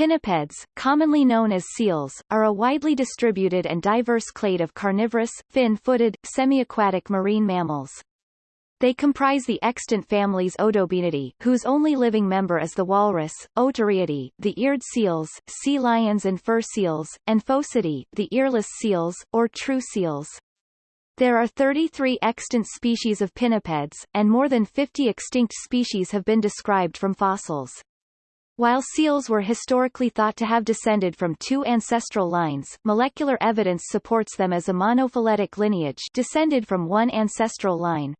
Pinnipeds, commonly known as seals, are a widely distributed and diverse clade of carnivorous, fin-footed, semi-aquatic marine mammals. They comprise the extant families Odobenidae, whose only living member is the walrus, Otariidae, the eared seals, sea lions and fur seals, and Phocidae, the earless seals, or true seals. There are 33 extant species of pinnipeds, and more than 50 extinct species have been described from fossils. While seals were historically thought to have descended from two ancestral lines, molecular evidence supports them as a monophyletic lineage descended from one ancestral line.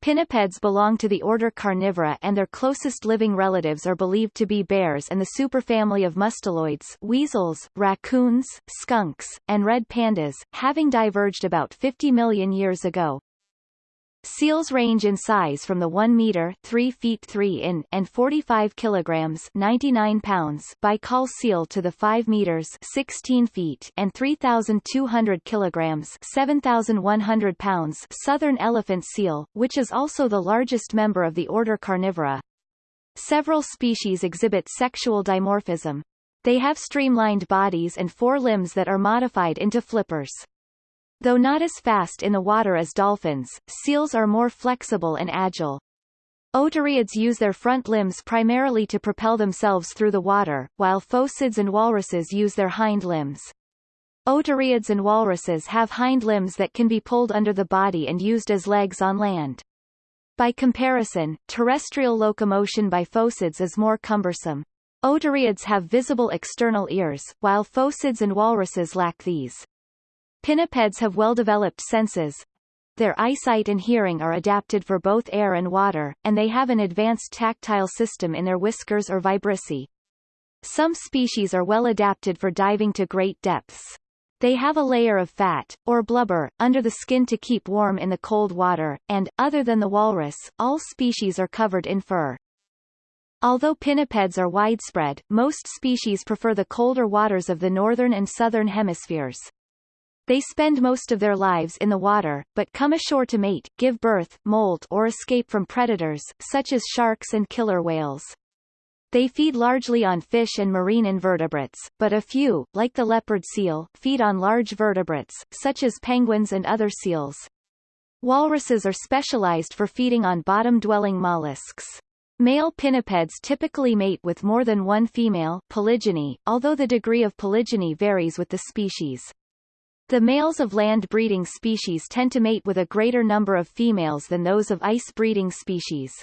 Pinnipeds belong to the order Carnivora and their closest living relatives are believed to be bears and the superfamily of musteloids weasels, raccoons, skunks, and red pandas, having diverged about 50 million years ago. Seals range in size from the 1 meter 3 feet 3 in and 45 kilograms 99 pounds Baikal seal to the 5 meters 16 feet and 3,200 kilograms 7,100 pounds southern elephant seal, which is also the largest member of the order Carnivora. Several species exhibit sexual dimorphism. They have streamlined bodies and four limbs that are modified into flippers. Though not as fast in the water as dolphins, seals are more flexible and agile. Otariids use their front limbs primarily to propel themselves through the water, while phocids and walruses use their hind limbs. Otariids and walruses have hind limbs that can be pulled under the body and used as legs on land. By comparison, terrestrial locomotion by phocids is more cumbersome. Otariids have visible external ears, while phocids and walruses lack these. Pinnipeds have well-developed senses. Their eyesight and hearing are adapted for both air and water, and they have an advanced tactile system in their whiskers or vibrissae. Some species are well adapted for diving to great depths. They have a layer of fat, or blubber, under the skin to keep warm in the cold water, and, other than the walrus, all species are covered in fur. Although pinnipeds are widespread, most species prefer the colder waters of the northern and southern hemispheres. They spend most of their lives in the water, but come ashore to mate, give birth, molt or escape from predators, such as sharks and killer whales. They feed largely on fish and marine invertebrates, but a few, like the leopard seal, feed on large vertebrates, such as penguins and other seals. Walruses are specialized for feeding on bottom-dwelling mollusks. Male pinnipeds typically mate with more than one female polygyny, although the degree of polygyny varies with the species. The males of land-breeding species tend to mate with a greater number of females than those of ice-breeding species.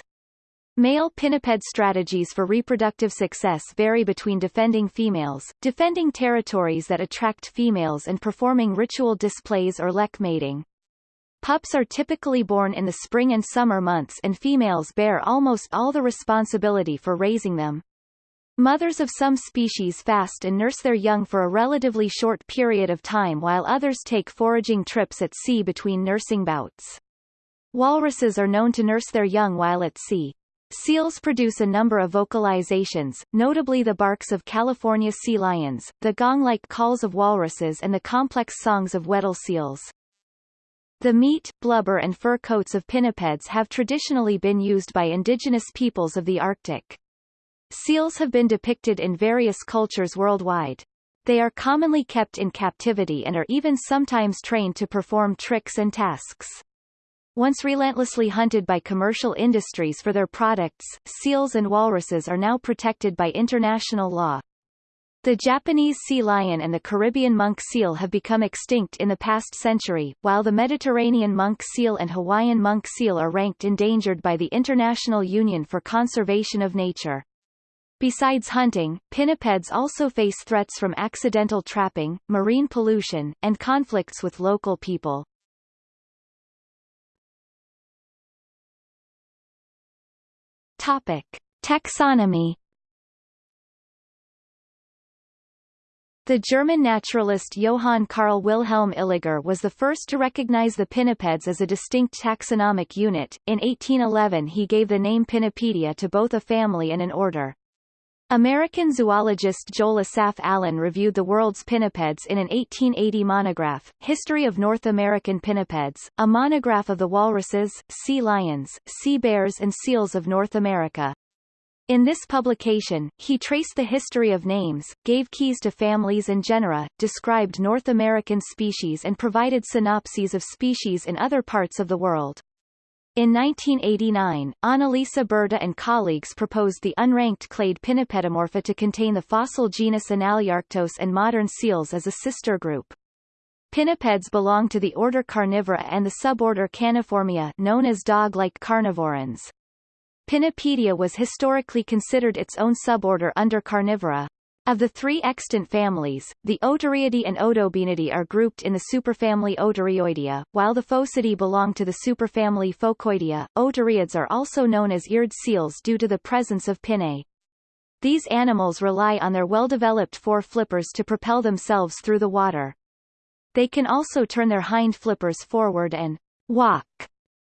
Male pinniped strategies for reproductive success vary between defending females, defending territories that attract females and performing ritual displays or lek mating. Pups are typically born in the spring and summer months and females bear almost all the responsibility for raising them. Mothers of some species fast and nurse their young for a relatively short period of time while others take foraging trips at sea between nursing bouts. Walruses are known to nurse their young while at sea. Seals produce a number of vocalizations, notably the barks of California sea lions, the gong-like calls of walruses and the complex songs of Weddell seals. The meat, blubber and fur coats of pinnipeds have traditionally been used by indigenous peoples of the Arctic. Seals have been depicted in various cultures worldwide. They are commonly kept in captivity and are even sometimes trained to perform tricks and tasks. Once relentlessly hunted by commercial industries for their products, seals and walruses are now protected by international law. The Japanese sea lion and the Caribbean monk seal have become extinct in the past century, while the Mediterranean monk seal and Hawaiian monk seal are ranked endangered by the International Union for Conservation of Nature. Besides hunting, pinnipeds also face threats from accidental trapping, marine pollution, and conflicts with local people. Topic. Taxonomy The German naturalist Johann Carl Wilhelm Illiger was the first to recognize the pinnipeds as a distinct taxonomic unit. In 1811 he gave the name Pinnipedia to both a family and an order. American zoologist Joel Asaph Allen reviewed the world's pinnipeds in an 1880 monograph, History of North American Pinnipeds, a monograph of the walruses, sea lions, sea bears and seals of North America. In this publication, he traced the history of names, gave keys to families and genera, described North American species and provided synopses of species in other parts of the world. In 1989, Annalisa Berta and colleagues proposed the unranked clade Pinnipedomorpha to contain the fossil genus Enaliarctos and modern seals as a sister group. Pinnipeds belong to the order Carnivora and the suborder Caniformia known as dog-like carnivorans. Pinnipedia was historically considered its own suborder under Carnivora. Of the three extant families, the Otariidae and Odobenidae are grouped in the superfamily Otarioidea, while the Phocidae belong to the superfamily Phocoidea. Otariids are also known as eared seals due to the presence of pinnae. These animals rely on their well-developed fore flippers to propel themselves through the water. They can also turn their hind flippers forward and walk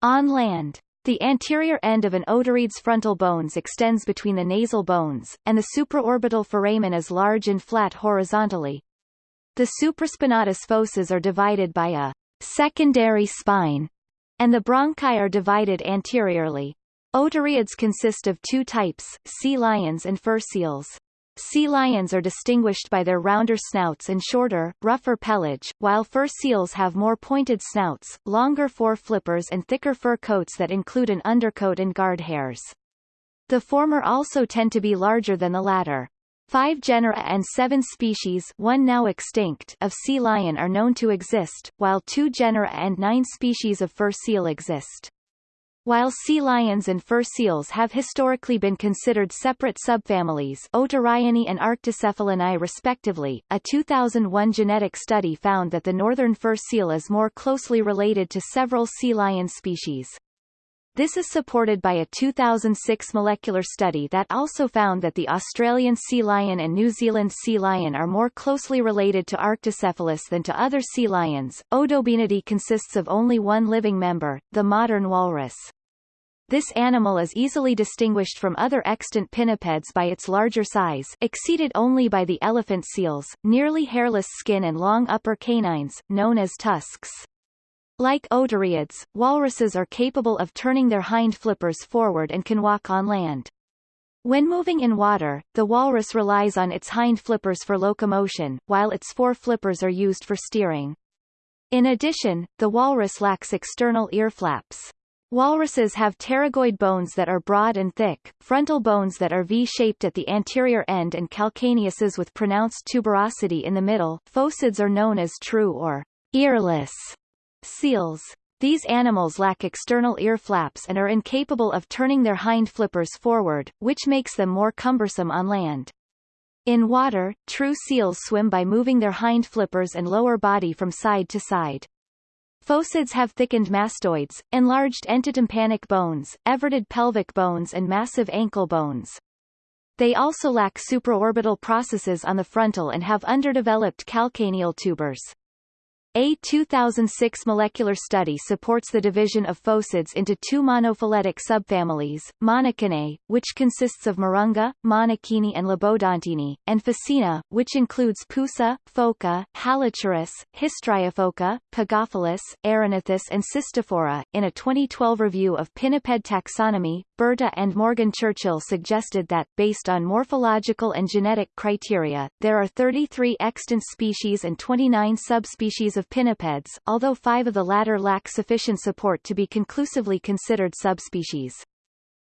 on land. The anterior end of an otariid's frontal bones extends between the nasal bones, and the supraorbital foramen is large and flat horizontally. The supraspinatus fosses are divided by a secondary spine, and the bronchi are divided anteriorly. Otariids consist of two types, sea lions and fur seals. Sea lions are distinguished by their rounder snouts and shorter, rougher pelage, while fur seals have more pointed snouts, longer fore flippers and thicker fur coats that include an undercoat and guard hairs. The former also tend to be larger than the latter. Five genera and seven species one now extinct of sea lion are known to exist, while two genera and nine species of fur seal exist. While sea lions and fur seals have historically been considered separate subfamilies Otariinae and Arctocephalinae respectively, a 2001 genetic study found that the northern fur seal is more closely related to several sea lion species. This is supported by a 2006 molecular study that also found that the Australian sea lion and New Zealand sea lion are more closely related to Arctocephalus than to other sea lions. Odobenidae consists of only one living member, the modern walrus. This animal is easily distinguished from other extant pinnipeds by its larger size exceeded only by the elephant seals, nearly hairless skin and long upper canines, known as tusks. Like otariids, walruses are capable of turning their hind flippers forward and can walk on land. When moving in water, the walrus relies on its hind flippers for locomotion, while its fore flippers are used for steering. In addition, the walrus lacks external ear flaps. Walruses have pterygoid bones that are broad and thick, frontal bones that are V-shaped at the anterior end and calcaneuses with pronounced tuberosity in the middle. Phocids are known as true or earless seals. These animals lack external ear flaps and are incapable of turning their hind flippers forward, which makes them more cumbersome on land. In water, true seals swim by moving their hind flippers and lower body from side to side. Phocids have thickened mastoids, enlarged entotympanic bones, everted pelvic bones and massive ankle bones. They also lack supraorbital processes on the frontal and have underdeveloped calcaneal tubers. A 2006 molecular study supports the division of phocids into two monophyletic subfamilies, Monachinae, which consists of Mirounga, Monachini and Lobodontini, and Phocinae, which includes Pusa, Phoca, Halichoerus, Histriophoca, Pagophilus, Erignathus and Cystophora. In a 2012 review of pinniped taxonomy, Berta and Morgan Churchill suggested that, based on morphological and genetic criteria, there are 33 extant species and 29 subspecies of pinnipeds, although five of the latter lack sufficient support to be conclusively considered subspecies.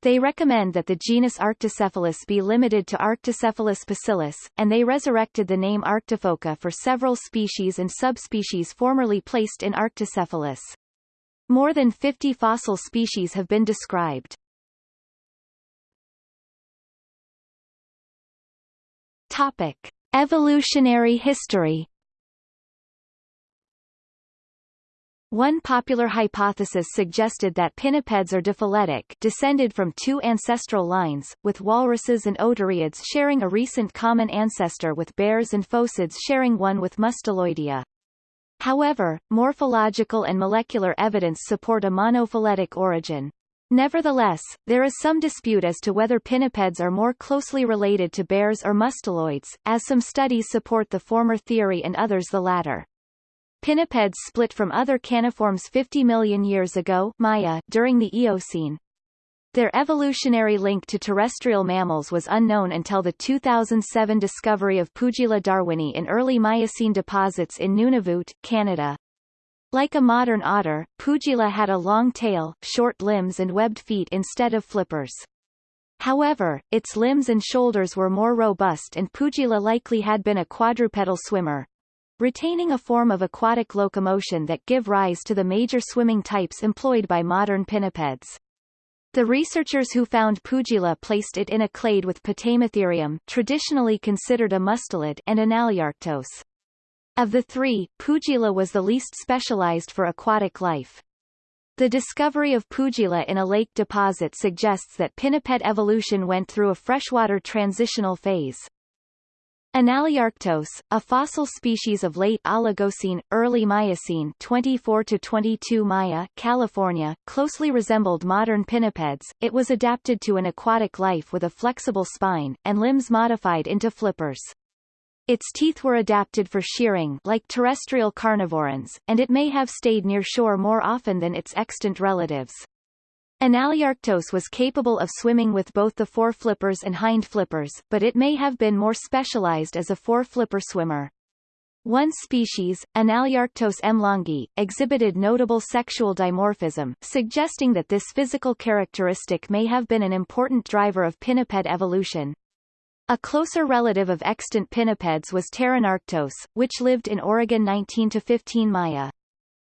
They recommend that the genus Arctocephalus be limited to Arctocephalus pusillus, and they resurrected the name Arctophoca for several species and subspecies formerly placed in Arctocephalus. More than 50 fossil species have been described. Topic. Evolutionary history One popular hypothesis suggested that pinnipeds are diphyletic descended from two ancestral lines, with walruses and otariids sharing a recent common ancestor with bears and phocids sharing one with Musteloidea. However, morphological and molecular evidence support a monophyletic origin. Nevertheless, there is some dispute as to whether pinnipeds are more closely related to bears or musteloids, as some studies support the former theory and others the latter. Pinnipeds split from other caniforms 50 million years ago Maya during the Eocene. Their evolutionary link to terrestrial mammals was unknown until the 2007 discovery of Puijila darwini in early Miocene deposits in Nunavut, Canada. Like a modern otter, Puijila had a long tail, short limbs and webbed feet instead of flippers. However, its limbs and shoulders were more robust and Puijila likely had been a quadrupedal swimmer, retaining a form of aquatic locomotion that give rise to the major swimming types employed by modern pinnipeds. The researchers who found Puijila placed it in a clade with Potamotherium traditionally considered a mustelid and Enaliarctos. Of the three, Puijila was the least specialized for aquatic life. The discovery of Puijila in a lake deposit suggests that pinniped evolution went through a freshwater transitional phase. Enaliarctos, a fossil species of late Oligocene, early Miocene 24 to 22 Maya, California, closely resembled modern pinnipeds. It was adapted to an aquatic life with a flexible spine, and limbs modified into flippers. Its teeth were adapted for shearing like terrestrial carnivorans, and it may have stayed near shore more often than its extant relatives. Enaliarctos was capable of swimming with both the foreflippers and hind flippers, but it may have been more specialized as a foreflipper swimmer. One species, Enaliarctos emlongi, exhibited notable sexual dimorphism, suggesting that this physical characteristic may have been an important driver of pinniped evolution. A closer relative of extant pinnipeds was Pteronarctos, which lived in Oregon 19 to 15 Maya.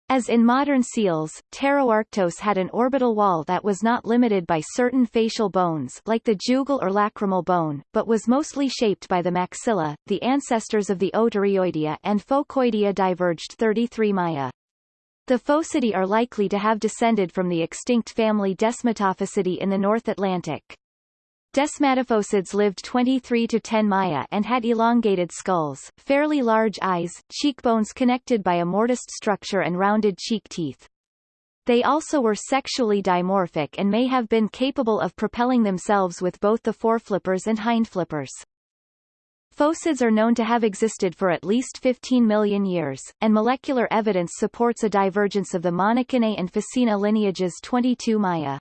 As in modern seals, Pteronarctos had an orbital wall that was not limited by certain facial bones like the jugal or lacrimal bone, but was mostly shaped by the maxilla. The ancestors of the Otarioidea and Phocoidea diverged 33 Maya. The Phocidae are likely to have descended from the extinct family Desmatophocidae in the North Atlantic. Desmatophocids lived 23 to 10 Maya and had elongated skulls, fairly large eyes, cheekbones connected by a mortised structure and rounded cheek teeth. They also were sexually dimorphic and may have been capable of propelling themselves with both the foreflippers and hindflippers. Phocids are known to have existed for at least 15 million years, and molecular evidence supports a divergence of the Monachinae and Phocinae lineages 22 Maya.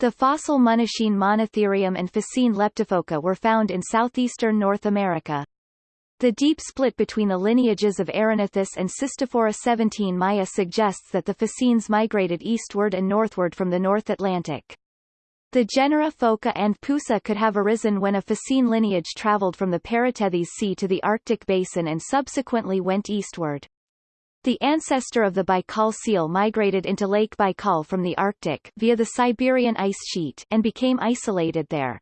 The fossil Monachine Monotherium and Phocine leptophoca were found in southeastern North America. The deep split between the lineages of Erignathus and Cystophora 17 Maya suggests that the Phocines migrated eastward and northward from the North Atlantic. The genera Phoca and Pusa could have arisen when a Phocine lineage traveled from the Paratethys Sea to the Arctic basin and subsequently went eastward. The ancestor of the Baikal seal migrated into Lake Baikal from the Arctic via the Siberian ice sheet and became isolated there.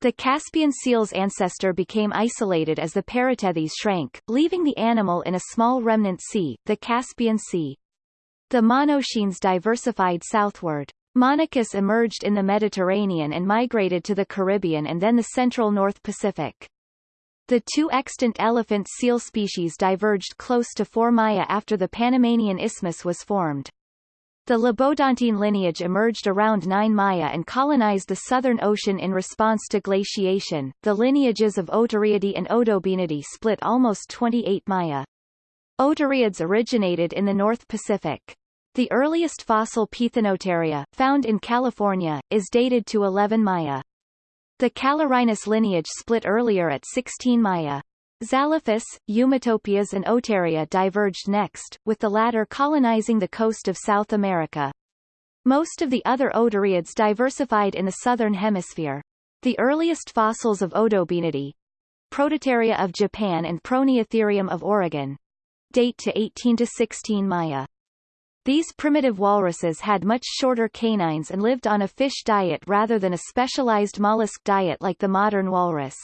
The Caspian seal's ancestor became isolated as the Paratethys shrank, leaving the animal in a small remnant sea, the Caspian Sea. The Monachines diversified southward. Monachus emerged in the Mediterranean and migrated to the Caribbean and then the central North Pacific. The two extant elephant seal species diverged close to 4 Maya after the Panamanian Isthmus was formed. The Lobodontine lineage emerged around 9 Maya and colonized the Southern Ocean in response to glaciation. The lineages of Otariidae and Odobenidae split almost 28 Maya. Otariids originated in the North Pacific. The earliest fossil Pithanotaria, found in California, is dated to 11 Maya. The Callorhinus lineage split earlier at 16 Maya. Zalophus, Eumetopias and Otaria diverged next, with the latter colonizing the coast of South America. Most of the other otariids diversified in the southern hemisphere. The earliest fossils of Odobenidae, Prototaria of Japan and Proneotherium of Oregon, date to 18 to 16 Maya. These primitive walruses had much shorter canines and lived on a fish diet rather than a specialized mollusk diet like the modern walrus.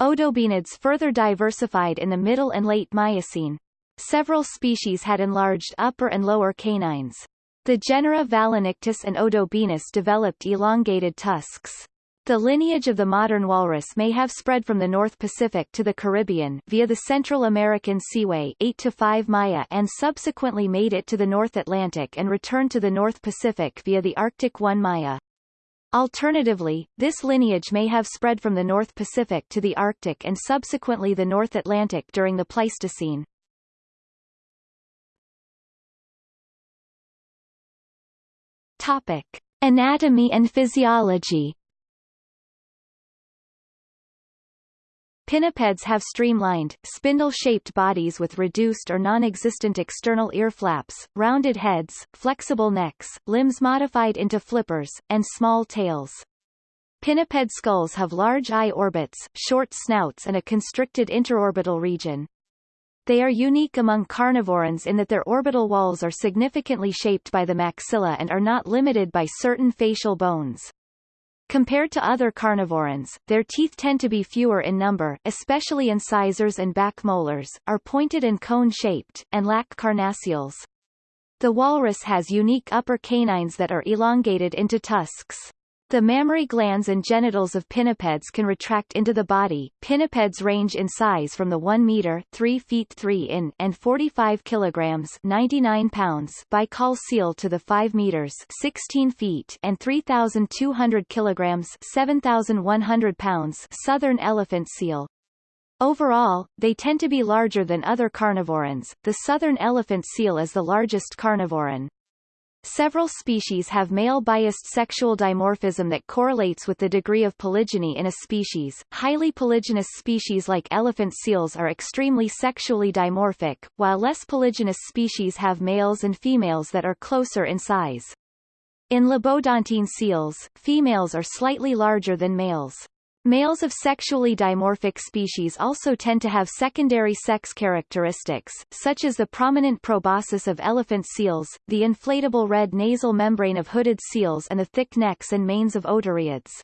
Odobenids further diversified in the Middle and Late Miocene. Several species had enlarged upper and lower canines. The genera Valenictus and Odobenus developed elongated tusks. The lineage of the modern walrus may have spread from the North Pacific to the Caribbean via the Central American Seaway 8 to 5 Maya and subsequently made it to the North Atlantic and returned to the North Pacific via the Arctic 1 Maya. Alternatively, this lineage may have spread from the North Pacific to the Arctic and subsequently the North Atlantic during the Pleistocene. Topic. Anatomy and physiology Pinnipeds have streamlined, spindle-shaped bodies with reduced or non-existent external ear flaps, rounded heads, flexible necks, limbs modified into flippers, and small tails. Pinniped skulls have large eye orbits, short snouts and a constricted interorbital region. They are unique among carnivorans in that their orbital walls are significantly shaped by the maxilla and are not limited by certain facial bones. Compared to other carnivorans, their teeth tend to be fewer in number especially incisors and back molars, are pointed and cone-shaped, and lack carnassials. The walrus has unique upper canines that are elongated into tusks. The mammary glands and genitals of pinnipeds can retract into the body. Pinnipeds range in size from the 1 meter 3 feet 3 in and 45 kilograms 99 pounds Baikal seal to the 5 meters 16 feet and 3,200 kilograms 7,100 pounds southern elephant seal. Overall, they tend to be larger than other carnivorans. The southern elephant seal is the largest carnivoran. Several species have male-biased sexual dimorphism that correlates with the degree of polygyny in a species. Highly polygynous species like elephant seals are extremely sexually dimorphic, while less polygynous species have males and females that are closer in size. In lobodontine seals, females are slightly larger than males. Males of sexually dimorphic species also tend to have secondary sex characteristics, such as the prominent proboscis of elephant seals, the inflatable red nasal membrane of hooded seals and the thick necks and manes of otariids.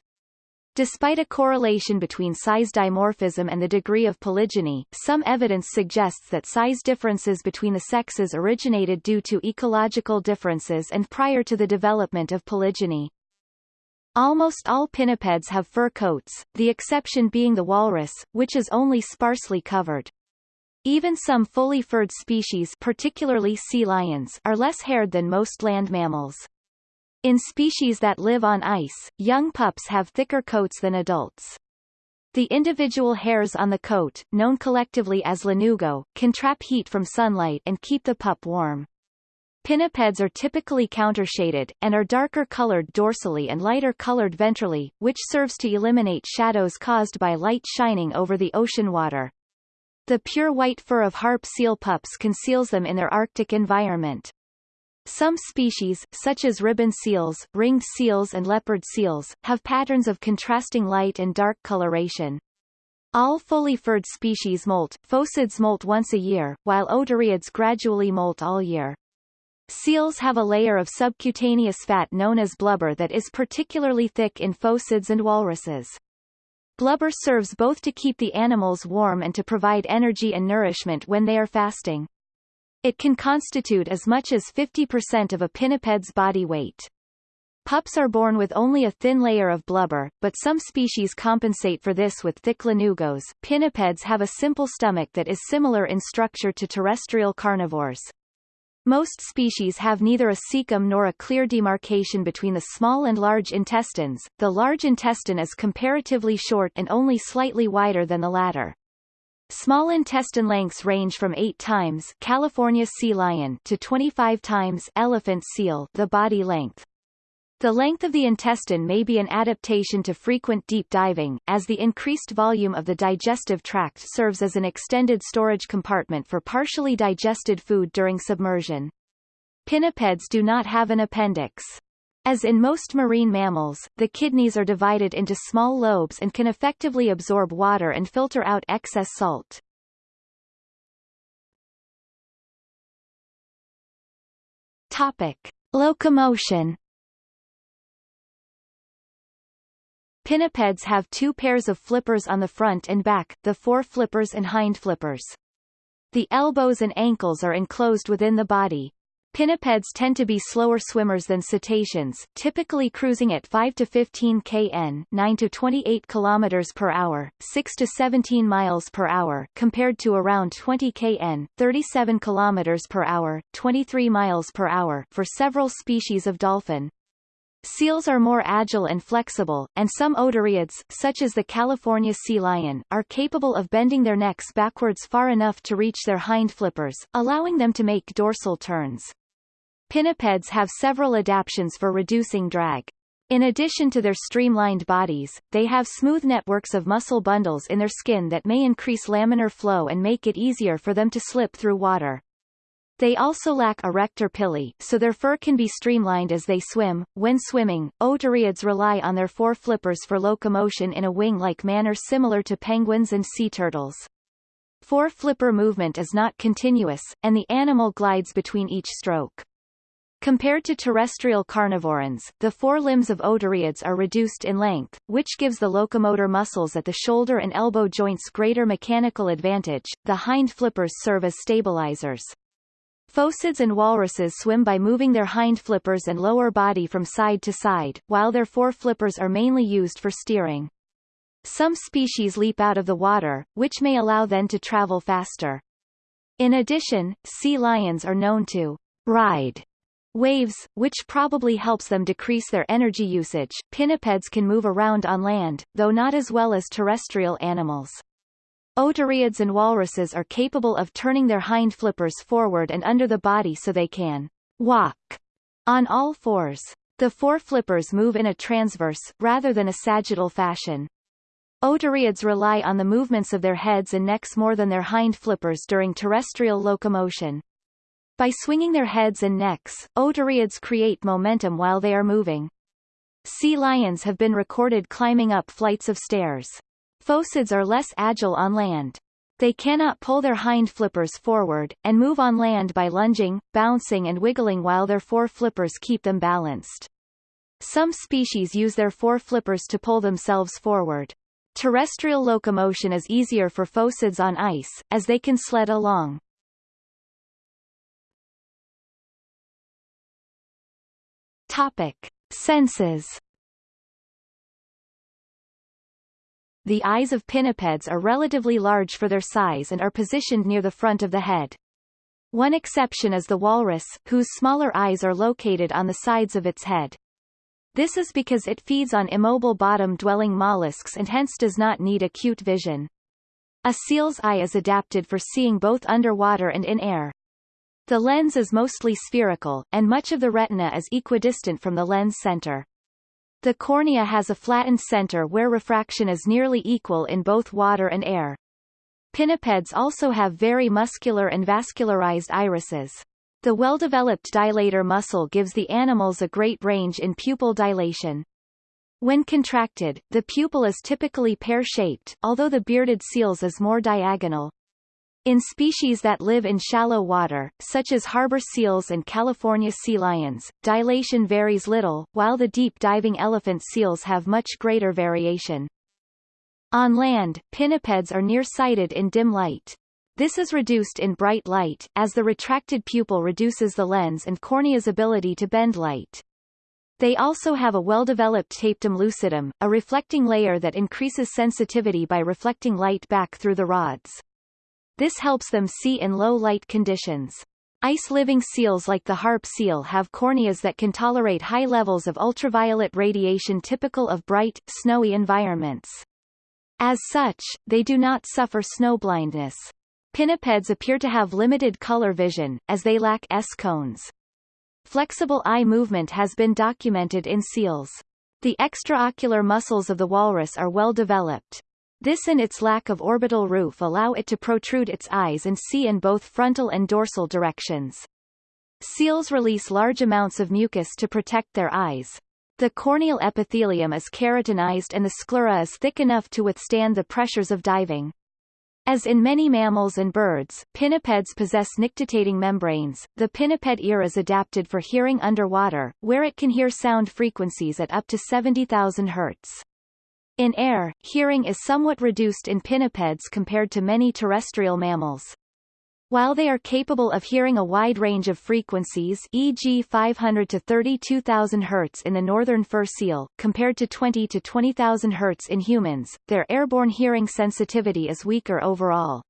Despite a correlation between size dimorphism and the degree of polygyny, some evidence suggests that size differences between the sexes originated due to ecological differences and prior to the development of polygyny. Almost all pinnipeds have fur coats, the exception being the walrus, which is only sparsely covered. Even some fully furred species particularly sea lions are less haired than most land mammals. In species that live on ice, young pups have thicker coats than adults. The individual hairs on the coat, known collectively as lanugo, can trap heat from sunlight and keep the pup warm. Pinnipeds are typically countershaded, and are darker colored dorsally and lighter colored ventrally, which serves to eliminate shadows caused by light shining over the ocean water. The pure white fur of harp seal pups conceals them in their Arctic environment. Some species, such as ribbon seals, ringed seals and leopard seals, have patterns of contrasting light and dark coloration. All fully furred species molt, phocids molt once a year, while otariids gradually molt all year. Seals have a layer of subcutaneous fat known as blubber that is particularly thick in phocids and walruses. Blubber serves both to keep the animals warm and to provide energy and nourishment when they are fasting. It can constitute as much as 50% of a pinniped's body weight. Pups are born with only a thin layer of blubber, but some species compensate for this with thick lanugos. Pinnipeds have a simple stomach that is similar in structure to terrestrial carnivores. Most species have neither a cecum nor a clear demarcation between the small and large intestines. The large intestine is comparatively short and only slightly wider than the latter. Small intestine lengths range from 8 times California sea lion to 25 times elephant seal the body length. The length of the intestine may be an adaptation to frequent deep diving, as the increased volume of the digestive tract serves as an extended storage compartment for partially digested food during submersion. Pinnipeds do not have an appendix. As in most marine mammals, the kidneys are divided into small lobes and can effectively absorb water and filter out excess salt. Topic. Locomotion Pinnipeds have two pairs of flippers on the front and back, the fore flippers and hind flippers. The elbows and ankles are enclosed within the body. Pinnipeds tend to be slower swimmers than cetaceans, typically cruising at 5 to 15 kn 9 to 28 km per hour, 6 to 17 miles per hour compared to around 20 kn 37 km per hour, 23 miles per hour for several species of dolphin. Seals are more agile and flexible, and some otariids, such as the California sea lion, are capable of bending their necks backwards far enough to reach their hind flippers, allowing them to make dorsal turns. Pinnipeds have several adaptations for reducing drag. In addition to their streamlined bodies, they have smooth networks of muscle bundles in their skin that may increase laminar flow and make it easier for them to slip through water. They also lack arrector pili, so their fur can be streamlined as they swim. When swimming, otariids rely on their four flippers for locomotion in a wing-like manner similar to penguins and sea turtles. Four flipper movement is not continuous, and the animal glides between each stroke. Compared to terrestrial carnivorans, the forelimbs of otariids are reduced in length, which gives the locomotor muscles at the shoulder and elbow joints greater mechanical advantage. The hind flippers serve as stabilizers. Phocids and walruses swim by moving their hind flippers and lower body from side to side, while their fore flippers are mainly used for steering. Some species leap out of the water, which may allow them to travel faster. In addition, sea lions are known to ride waves, which probably helps them decrease their energy usage. Pinnipeds can move around on land, though not as well as terrestrial animals. Otariids and walruses are capable of turning their hind flippers forward and under the body so they can walk on all fours. The fore flippers move in a transverse, rather than a sagittal fashion. Otariids rely on the movements of their heads and necks more than their hind flippers during terrestrial locomotion. By swinging their heads and necks, otariids create momentum while they are moving. Sea lions have been recorded climbing up flights of stairs. Phocids are less agile on land. They cannot pull their hind flippers forward, and move on land by lunging, bouncing and wiggling while their fore flippers keep them balanced. Some species use their fore flippers to pull themselves forward. Terrestrial locomotion is easier for phocids on ice, as they can sled along. Topic. Senses The eyes of pinnipeds are relatively large for their size and are positioned near the front of the head. One exception is the walrus, whose smaller eyes are located on the sides of its head. This is because it feeds on immobile bottom-dwelling mollusks and hence does not need acute vision. A seal's eye is adapted for seeing both underwater and in air. The lens is mostly spherical, and much of the retina is equidistant from the lens center. The cornea has a flattened center where refraction is nearly equal in both water and air. Pinnipeds also have very muscular and vascularized irises. The well-developed dilator muscle gives the animals a great range in pupil dilation. When contracted, the pupil is typically pear-shaped, although the bearded seals is more diagonal. In species that live in shallow water, such as harbor seals and California sea lions, dilation varies little, while the deep-diving elephant seals have much greater variation. On land, pinnipeds are nearsighted in dim light. This is reduced in bright light, as the retracted pupil reduces the lens and cornea's ability to bend light. They also have a well-developed tapetum lucidum, a reflecting layer that increases sensitivity by reflecting light back through the rods. This helps them see in low light conditions. Ice-living seals like the harp seal have corneas that can tolerate high levels of ultraviolet radiation typical of bright, snowy environments. As such, they do not suffer snowblindness. Pinnipeds appear to have limited color vision, as they lack S-cones. Flexible eye movement has been documented in seals. The extraocular muscles of the walrus are well developed. This and its lack of orbital roof allow it to protrude its eyes and see in both frontal and dorsal directions. Seals release large amounts of mucus to protect their eyes. The corneal epithelium is keratinized and the sclera is thick enough to withstand the pressures of diving. As in many mammals and birds, pinnipeds possess nictitating membranes. The pinniped ear is adapted for hearing underwater, where it can hear sound frequencies at up to 70,000 Hz. In air, hearing is somewhat reduced in pinnipeds compared to many terrestrial mammals. While they are capable of hearing a wide range of frequencies e.g. 500 to 32,000 Hz in the northern fur seal, compared to 20 to 20,000 Hz in humans, their airborne hearing sensitivity is weaker overall.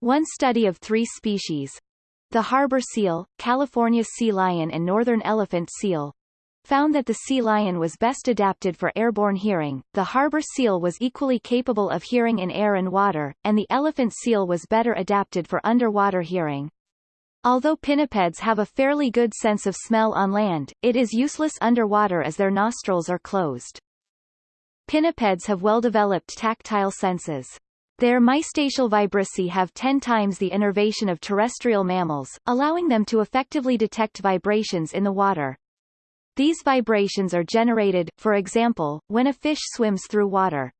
One study of three species, the harbor seal, California sea lion and northern elephant seal, found that the sea lion was best adapted for airborne hearing, the harbor seal was equally capable of hearing in air and water, and the elephant seal was better adapted for underwater hearing. Although pinnipeds have a fairly good sense of smell on land, it is useless underwater as their nostrils are closed. Pinnipeds have well-developed tactile senses. Their mystacial vibrissae have 10 times the innervation of terrestrial mammals, allowing them to effectively detect vibrations in the water. These vibrations are generated, for example, when a fish swims through water.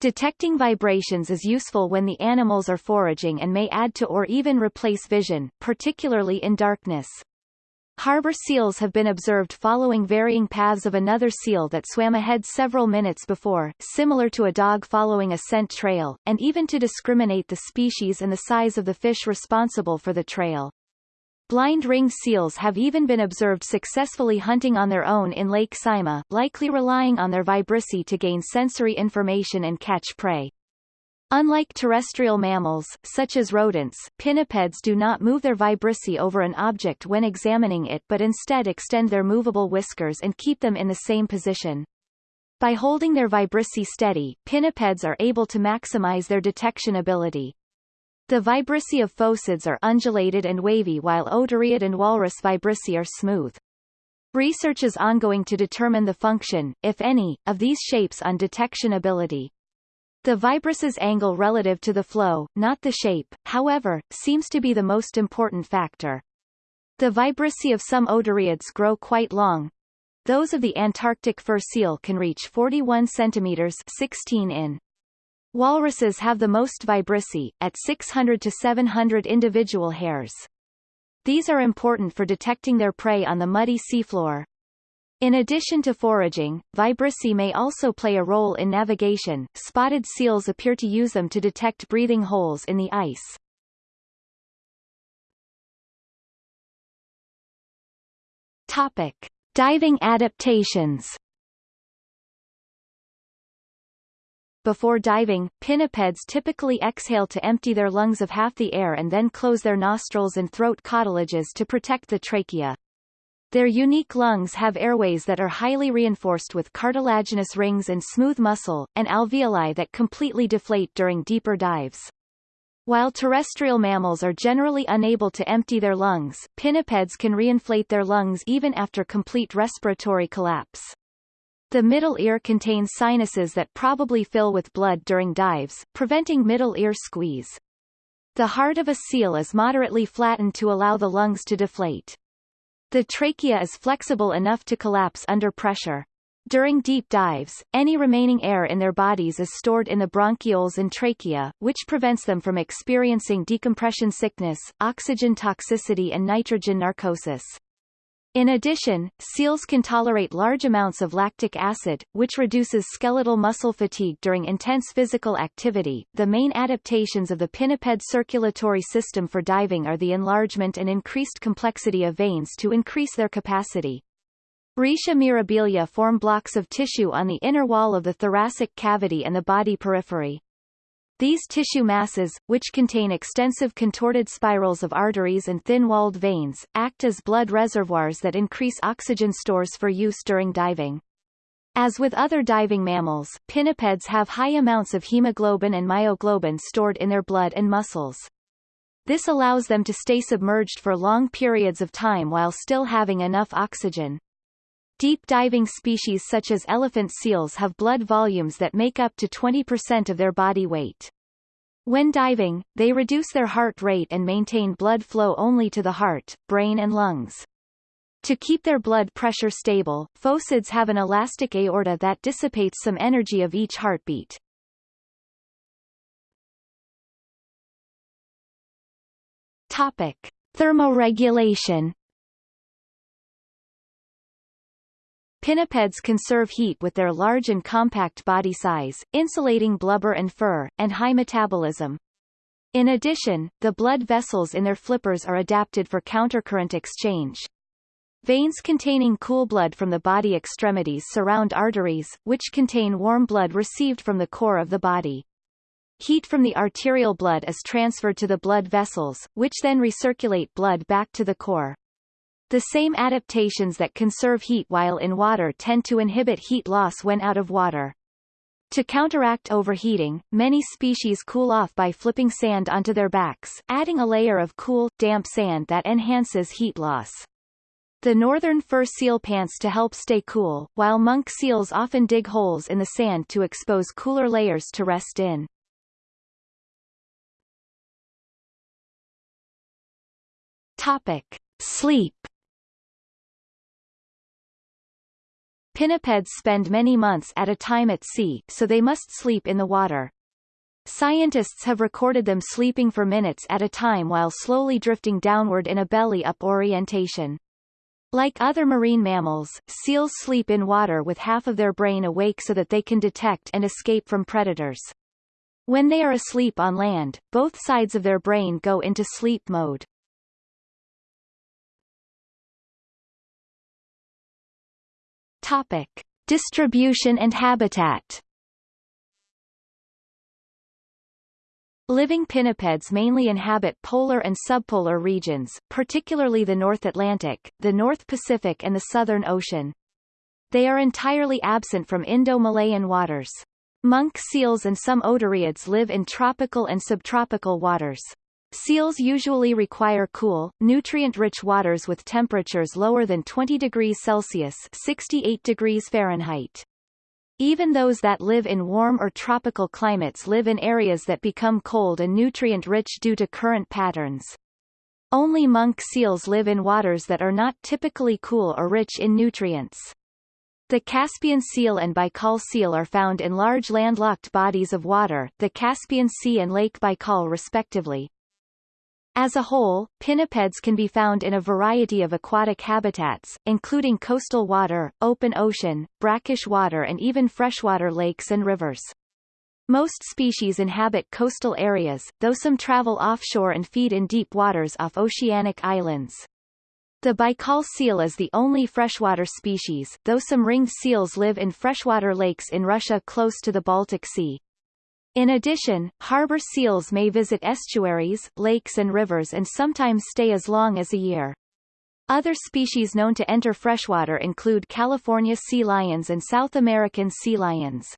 Detecting vibrations is useful when the animals are foraging and may add to or even replace vision, particularly in darkness. Harbor seals have been observed following varying paths of another seal that swam ahead several minutes before, similar to a dog following a scent trail, and even to discriminate the species and the size of the fish responsible for the trail. Blind ringed seals have even been observed successfully hunting on their own in Lake Saimaa, likely relying on their vibrissae to gain sensory information and catch prey. Unlike terrestrial mammals, such as rodents, pinnipeds do not move their vibrissae over an object when examining it but instead extend their movable whiskers and keep them in the same position. By holding their vibrissae steady, pinnipeds are able to maximize their detection ability. The vibrissae of phocids are undulated and wavy while otariid and walrus vibrissae are smooth. Research is ongoing to determine the function, if any, of these shapes on detection ability. The vibrissae's angle relative to the flow, not the shape, however, seems to be the most important factor. The vibrissae of some otariids grow quite long. Those of the Antarctic fur seal can reach 41 centimeters 16 in. Walruses have the most vibrissae, at 600 to 700 individual hairs. These are important for detecting their prey on the muddy seafloor. In addition to foraging, vibrissae may also play a role in navigation. Spotted seals appear to use them to detect breathing holes in the ice. Topic: Diving adaptations. Before diving, pinnipeds typically exhale to empty their lungs of half the air and then close their nostrils and throat cartilages to protect the trachea. Their unique lungs have airways that are highly reinforced with cartilaginous rings and smooth muscle, and alveoli that completely deflate during deeper dives. While terrestrial mammals are generally unable to empty their lungs, pinnipeds can reinflate their lungs even after complete respiratory collapse. The middle ear contains sinuses that probably fill with blood during dives, preventing middle ear squeeze. The heart of a seal is moderately flattened to allow the lungs to deflate. The trachea is flexible enough to collapse under pressure. During deep dives, any remaining air in their bodies is stored in the bronchioles and trachea, which prevents them from experiencing decompression sickness, oxygen toxicity and nitrogen narcosis. In addition, seals can tolerate large amounts of lactic acid, which reduces skeletal muscle fatigue during intense physical activity. The main adaptations of the pinniped circulatory system for diving are the enlargement and increased complexity of veins to increase their capacity. Retia mirabilia form blocks of tissue on the inner wall of the thoracic cavity and the body periphery. These tissue masses, which contain extensive contorted spirals of arteries and thin-walled veins, act as blood reservoirs that increase oxygen stores for use during diving. As with other diving mammals, pinnipeds have high amounts of hemoglobin and myoglobin stored in their blood and muscles. This allows them to stay submerged for long periods of time while still having enough oxygen. Deep diving species such as elephant seals have blood volumes that make up to 20% of their body weight. When diving, they reduce their heart rate and maintain blood flow only to the heart, brain and lungs. To keep their blood pressure stable, phocids have an elastic aorta that dissipates some energy of each heartbeat. Topic. Thermoregulation Pinnipeds conserve heat with their large and compact body size, insulating blubber and fur, and high metabolism. In addition, the blood vessels in their flippers are adapted for countercurrent exchange. Veins containing cool blood from the body extremities surround arteries, which contain warm blood received from the core of the body. Heat from the arterial blood is transferred to the blood vessels, which then recirculate blood back to the core. The same adaptations that conserve heat while in water tend to inhibit heat loss when out of water. To counteract overheating, many species cool off by flipping sand onto their backs, adding a layer of cool, damp sand that enhances heat loss. The northern fur seal pants to help stay cool, while monk seals often dig holes in the sand to expose cooler layers to rest in. Topic. Sleep Pinnipeds spend many months at a time at sea, so they must sleep in the water. Scientists have recorded them sleeping for minutes at a time while slowly drifting downward in a belly-up orientation. Like other marine mammals, seals sleep in water with half of their brain awake so that they can detect and escape from predators. When they are asleep on land, both sides of their brain go into sleep mode. Topic. Distribution and habitat Living pinnipeds mainly inhabit polar and subpolar regions, particularly the North Atlantic, the North Pacific and the Southern Ocean. They are entirely absent from Indo-Malayan waters. Monk seals and some otariids live in tropical and subtropical waters. Seals usually require cool, nutrient-rich waters with temperatures lower than 20 degrees Celsius 68 degrees Fahrenheit. Even those that live in warm or tropical climates live in areas that become cold and nutrient-rich due to current patterns. Only monk seals live in waters that are not typically cool or rich in nutrients. The Caspian seal and Baikal seal are found in large landlocked bodies of water, the Caspian Sea and Lake Baikal respectively. As a whole, pinnipeds can be found in a variety of aquatic habitats, including coastal water, open ocean, brackish water and even freshwater lakes and rivers. Most species inhabit coastal areas, though some travel offshore and feed in deep waters off oceanic islands. The Baikal seal is the only freshwater species, though some ringed seals live in freshwater lakes in Russia close to the Baltic Sea. In addition, harbor seals may visit estuaries, lakes and rivers and sometimes stay as long as a year. Other species known to enter freshwater include California sea lions and South American sea lions.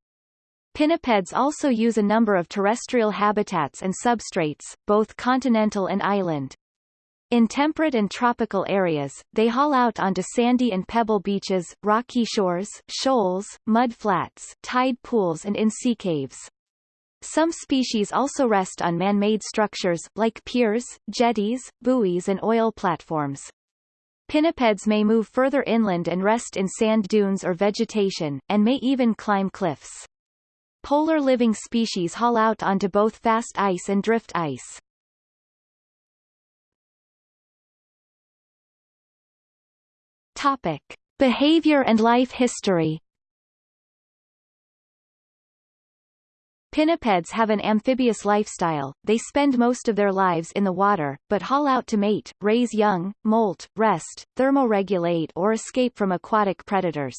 Pinnipeds also use a number of terrestrial habitats and substrates, both continental and island. In temperate and tropical areas, they haul out onto sandy and pebble beaches, rocky shores, shoals, mud flats, tide pools and in sea caves. Some species also rest on man-made structures, like piers, jetties, buoys and oil platforms. Pinnipeds may move further inland and rest in sand dunes or vegetation, and may even climb cliffs. Polar living species haul out onto both fast ice and drift ice. Topic. Behavior and life history Pinnipeds have an amphibious lifestyle, they spend most of their lives in the water, but haul out to mate, raise young, molt, rest, thermoregulate or escape from aquatic predators.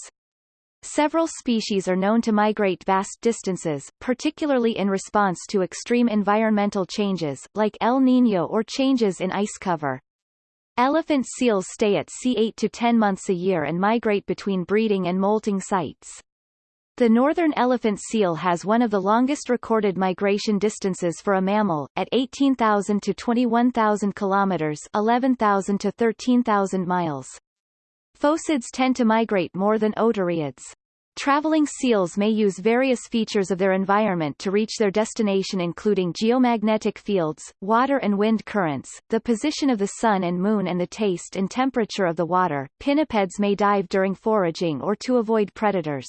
Several species are known to migrate vast distances, particularly in response to extreme environmental changes, like El Niño or changes in ice cover. Elephant seals stay at sea 8 to 10 months a year and migrate between breeding and molting sites. The northern elephant seal has one of the longest recorded migration distances for a mammal, at 18,000 to 21,000 kilometers 11,000 to 13,000 miles. Phocids tend to migrate more than otariids. Traveling seals may use various features of their environment to reach their destination including geomagnetic fields, water and wind currents, the position of the sun and moon and the taste and temperature of the water. Pinnipeds may dive during foraging or to avoid predators.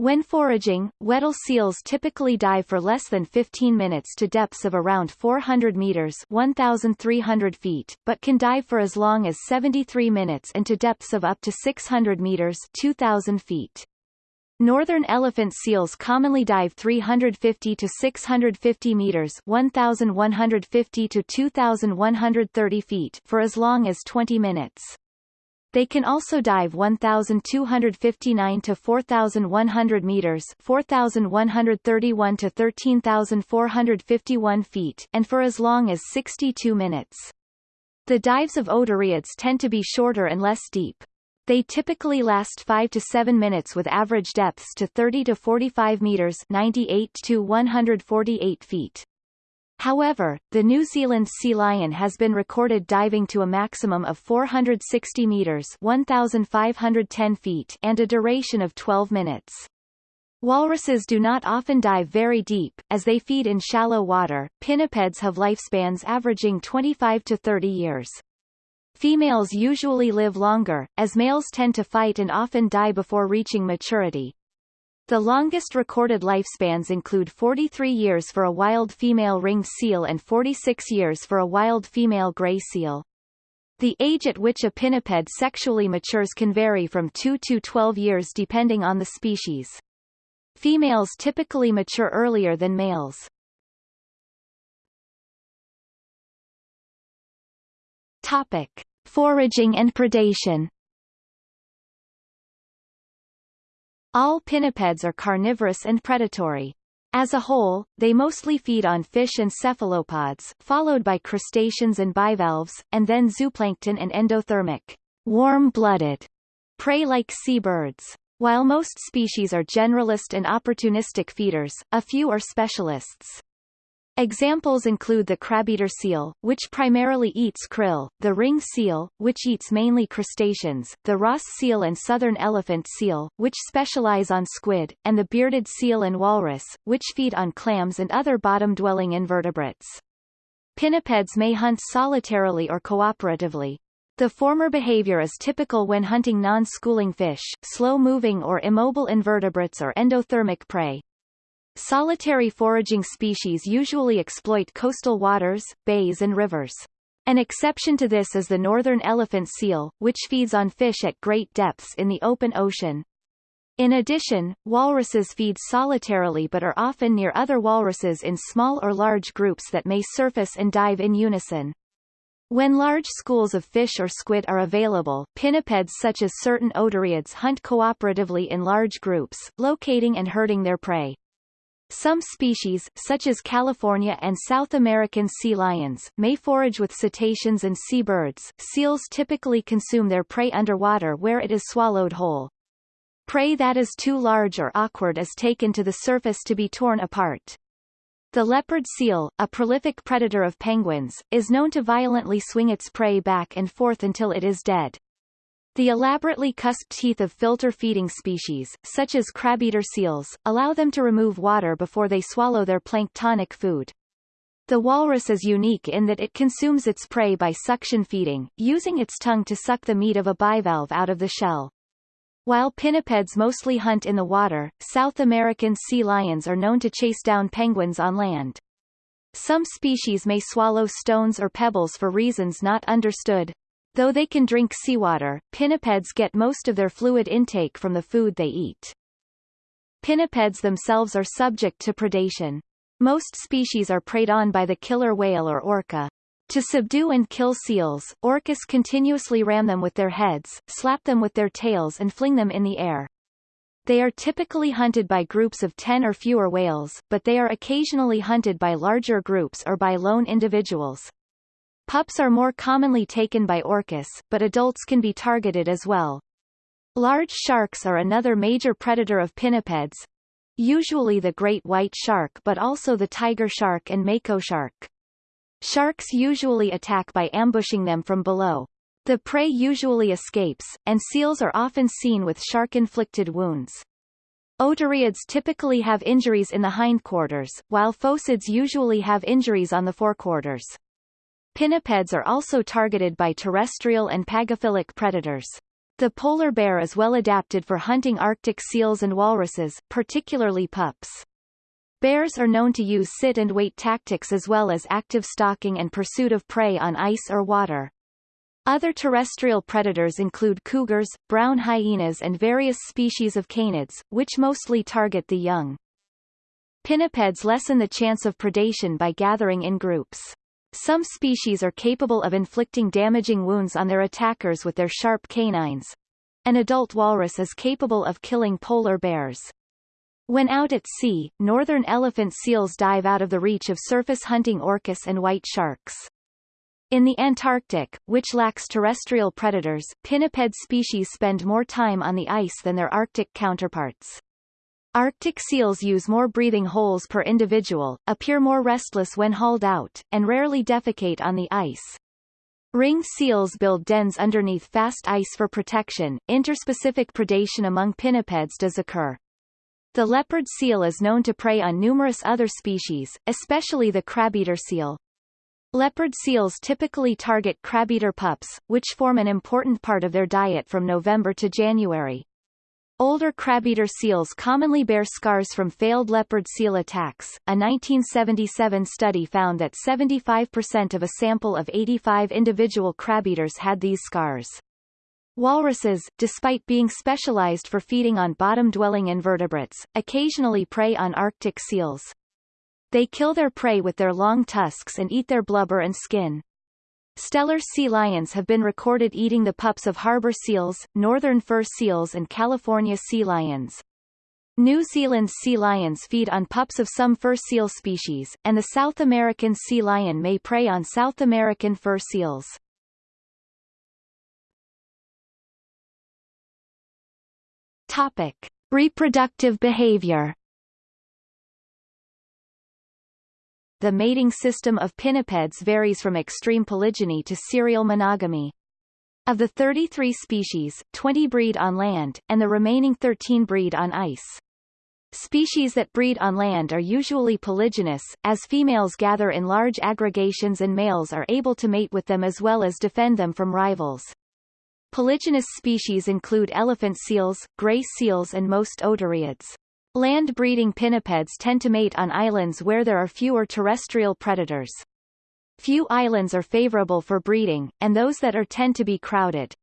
When foraging, Weddell seals typically dive for less than 15 minutes to depths of around 400 meters 1,300 feet, but can dive for as long as 73 minutes and to depths of up to 600 meters 2,000 feet. Northern elephant seals commonly dive 350 to 650 meters 1,150 to 2,130 feet for as long as 20 minutes. They can also dive 1,259 to 4,100 meters 4,131 to 13,451 feet and for as long as 62 minutes. The dives of otariids tend to be shorter and less deep. They typically last 5 to 7 minutes with average depths to 30 to 45 meters 98 to 148 feet. However, the New Zealand sea lion has been recorded diving to a maximum of 460 meters 1,510 feet and a duration of 12 minutes. Walruses do not often dive very deep, as they feed in shallow water. Pinnipeds have lifespans averaging 25 to 30 years. Females usually live longer, as males tend to fight and often die before reaching maturity. The longest recorded lifespans include 43 years for a wild female ringed seal and 46 years for a wild female gray seal. The age at which a pinniped sexually matures can vary from 2 to 12 years depending on the species. Females typically mature earlier than males. Topic. Foraging and predation All pinnipeds are carnivorous and predatory. As a whole, they mostly feed on fish and cephalopods, followed by crustaceans and bivalves, and then zooplankton and endothermic, warm-blooded, prey like seabirds. While most species are generalist and opportunistic feeders, a few are specialists. Examples include the crabeater seal, which primarily eats krill, the ring seal, which eats mainly crustaceans, the Ross seal and southern elephant seal, which specialize on squid, and the bearded seal and walrus, which feed on clams and other bottom-dwelling invertebrates. Pinnipeds may hunt solitarily or cooperatively. The former behavior is typical when hunting non-schooling fish, slow-moving or immobile invertebrates or endothermic prey. Solitary foraging species usually exploit coastal waters, bays and rivers. An exception to this is the northern elephant seal, which feeds on fish at great depths in the open ocean. In addition, walruses feed solitarily but are often near other walruses in small or large groups that may surface and dive in unison. When large schools of fish or squid are available, pinnipeds such as certain otariids hunt cooperatively in large groups, locating and herding their prey. Some species, such as California and South American sea lions, may forage with cetaceans and seabirds. Seals typically consume their prey underwater where it is swallowed whole. Prey that is too large or awkward is taken to the surface to be torn apart. The leopard seal, a prolific predator of penguins, is known to violently swing its prey back and forth until it is dead. The elaborately cusped teeth of filter-feeding species, such as crab-eater seals, allow them to remove water before they swallow their planktonic food. The walrus is unique in that it consumes its prey by suction feeding, using its tongue to suck the meat of a bivalve out of the shell. While pinnipeds mostly hunt in the water, South American sea lions are known to chase down penguins on land. Some species may swallow stones or pebbles for reasons not understood. Though they can drink seawater, pinnipeds get most of their fluid intake from the food they eat. Pinnipeds themselves are subject to predation. Most species are preyed on by the killer whale or orca. To subdue and kill seals, orcas continuously ram them with their heads, slap them with their tails and fling them in the air. They are typically hunted by groups of 10 or fewer whales, but they are occasionally hunted by larger groups or by lone individuals. Pups are more commonly taken by orcas, but adults can be targeted as well. Large sharks are another major predator of pinnipeds, usually the great white shark but also the tiger shark and mako shark. Sharks usually attack by ambushing them from below. The prey usually escapes, and seals are often seen with shark-inflicted wounds. Otariids typically have injuries in the hindquarters, while phocids usually have injuries on the forequarters. Pinnipeds are also targeted by terrestrial and pagophilic predators. The polar bear is well adapted for hunting Arctic seals and walruses, particularly pups. Bears are known to use sit and wait tactics as well as active stalking and pursuit of prey on ice or water. Other terrestrial predators include cougars, brown hyenas and various species of canids, which mostly target the young. Pinnipeds lessen the chance of predation by gathering in groups. Some species are capable of inflicting damaging wounds on their attackers with their sharp canines. An adult walrus is capable of killing polar bears. When out at sea, northern elephant seals dive out of the reach of surface hunting orcas and white sharks. In the Antarctic, which lacks terrestrial predators, pinniped species spend more time on the ice than their Arctic counterparts. Arctic seals use more breathing holes per individual, appear more restless when hauled out, and rarely defecate on the ice. Ring seals build dens underneath fast ice for protection. Interspecific predation among pinnipeds does occur. The leopard seal is known to prey on numerous other species, especially the crabeater seal. Leopard seals typically target crabeater pups, which form an important part of their diet from November to January. Older crabeater seals commonly bear scars from failed leopard seal attacks. A 1977 study found that 75% of a sample of 85 individual crabeaters had these scars. Walruses, despite being specialized for feeding on bottom-dwelling invertebrates, occasionally prey on Arctic seals. They kill their prey with their long tusks and eat their blubber and skin. Steller sea lions have been recorded eating the pups of harbor seals, northern fur seals and California sea lions. New Zealand sea lions feed on pups of some fur seal species, and the South American sea lion may prey on South American fur seals. Topic. Reproductive behavior The mating system of pinnipeds varies from extreme polygyny to serial monogamy. Of the 33 species, 20 breed on land, and the remaining 13 breed on ice. Species that breed on land are usually polygynous, as females gather in large aggregations and males are able to mate with them as well as defend them from rivals. Polygynous species include elephant seals, gray seals and most otariids. Land-breeding pinnipeds tend to mate on islands where there are fewer terrestrial predators. Few islands are favorable for breeding, and those that are tend to be crowded.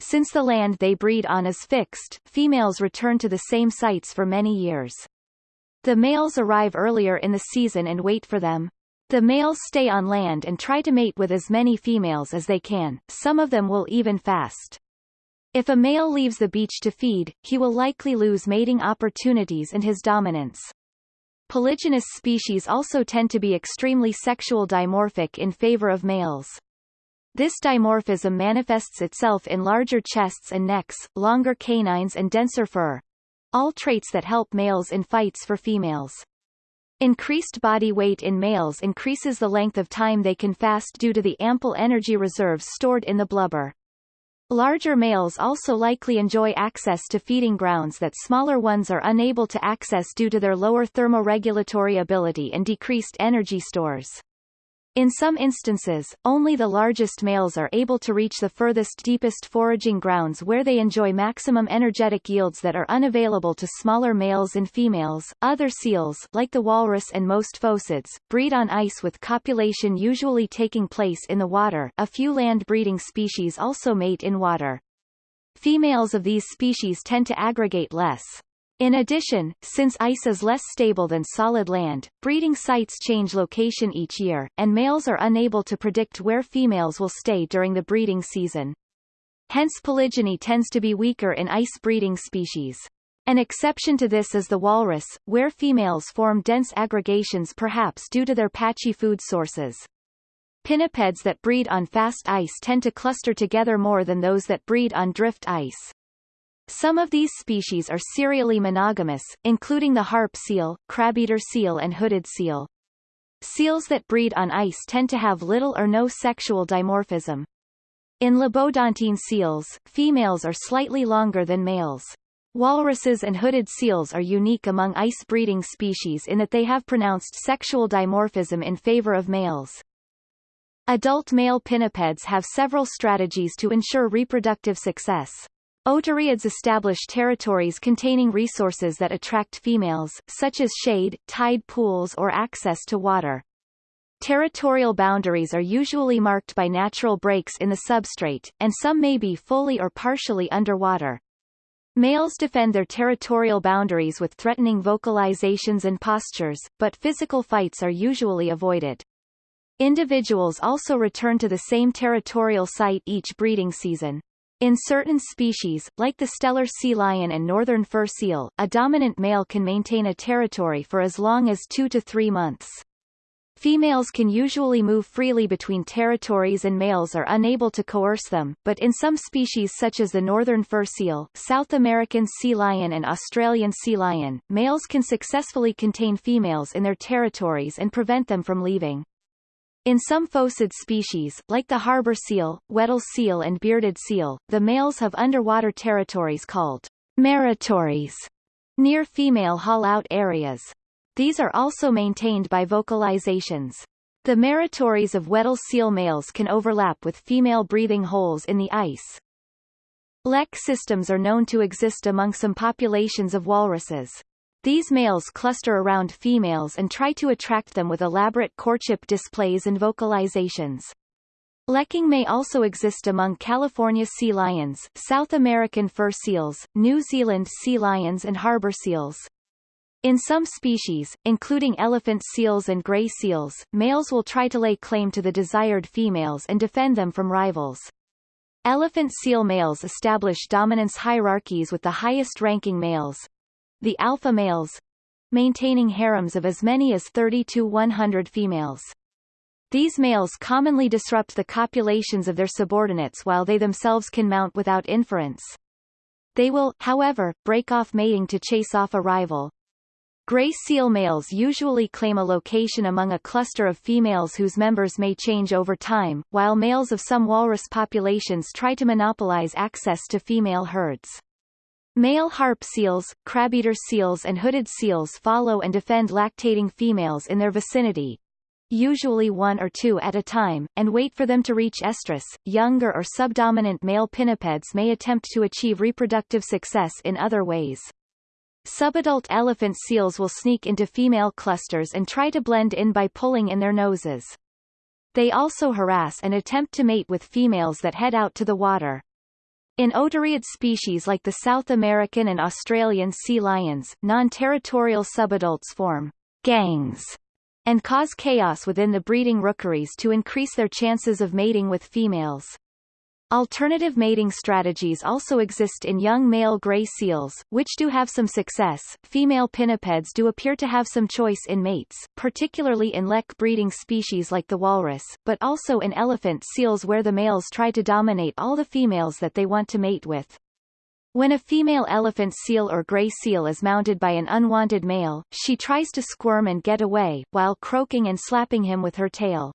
Since the land they breed on is fixed, females return to the same sites for many years. The males arrive earlier in the season and wait for them. The males stay on land and try to mate with as many females as they can, some of them will even fast. If a male leaves the beach to feed, he will likely lose mating opportunities and his dominance. Polygynous species also tend to be extremely sexual dimorphic in favor of males. This dimorphism manifests itself in larger chests and necks, longer canines and denser fur. All traits that help males in fights for females. Increased body weight in males increases the length of time they can fast due to the ample energy reserves stored in the blubber. Larger males also likely enjoy access to feeding grounds that smaller ones are unable to access due to their lower thermoregulatory ability and decreased energy stores. In some instances, only the largest males are able to reach the furthest deepest foraging grounds where they enjoy maximum energetic yields that are unavailable to smaller males and females. Other seals, like the walrus and most phocids, breed on ice with copulation usually taking place in the water. A few land-breeding species also mate in water. Females of these species tend to aggregate less, in addition, since ice is less stable than solid land, breeding sites change location each year, and males are unable to predict where females will stay during the breeding season. Hence polygyny tends to be weaker in ice-breeding species. An exception to this is the walrus, where females form dense aggregations perhaps due to their patchy food sources. Pinnipeds that breed on fast ice tend to cluster together more than those that breed on drift ice. Some of these species are serially monogamous, including the harp seal, crabeater seal and hooded seal. Seals that breed on ice tend to have little or no sexual dimorphism. In lobodontine seals, females are slightly longer than males. Walruses and hooded seals are unique among ice-breeding species in that they have pronounced sexual dimorphism in favor of males. Adult male pinnipeds have several strategies to ensure reproductive success. Otariids establish territories containing resources that attract females, such as shade, tide pools or access to water. Territorial boundaries are usually marked by natural breaks in the substrate, and some may be fully or partially underwater. Males defend their territorial boundaries with threatening vocalizations and postures, but physical fights are usually avoided. Individuals also return to the same territorial site each breeding season. In certain species, like the Steller sea lion and northern fur seal, a dominant male can maintain a territory for as long as two to three months. Females can usually move freely between territories and males are unable to coerce them, but in some species such as the northern fur seal, South American sea lion and Australian sea lion, males can successfully contain females in their territories and prevent them from leaving. In some phocid species, like the harbor seal, Weddell seal and bearded seal, the males have underwater territories called maritories near female haul-out areas. These are also maintained by vocalizations. The maritories of Weddell seal males can overlap with female breathing holes in the ice. Lek systems are known to exist among some populations of walruses. These males cluster around females and try to attract them with elaborate courtship displays and vocalizations. Lekking may also exist among California sea lions, South American fur seals, New Zealand sea lions and harbor seals. In some species, including elephant seals and gray seals, males will try to lay claim to the desired females and defend them from rivals. Elephant seal males establish dominance hierarchies with the highest-ranking males, the alpha males, maintaining harems of as many as 30 to 100 females. These males commonly disrupt the copulations of their subordinates while they themselves can mount without inference. They will, however, break off mating to chase off a rival, Gray seal males usually claim a location among a cluster of females whose members may change over time, while males of some walrus populations try to monopolize access to female herds. Male harp seals, crabeater seals and hooded seals follow and defend lactating females in their vicinity, usually one or two at a time, and wait for them to reach estrus. Younger or subdominant male pinnipeds may attempt to achieve reproductive success in other ways. Subadult elephant seals will sneak into female clusters and try to blend in by pulling in their noses. They also harass and attempt to mate with females that head out to the water. In otariid species like the South American and Australian sea lions, non-territorial subadults form gangs and cause chaos within the breeding rookeries to increase their chances of mating with females. Alternative mating strategies also exist in young male gray seals, which do have some success. Female pinnipeds do appear to have some choice in mates, particularly in lek breeding species like the walrus, but also in elephant seals where the males try to dominate all the females that they want to mate with. When a female elephant seal or gray seal is mounted by an unwanted male, she tries to squirm and get away, while croaking and slapping him with her tail.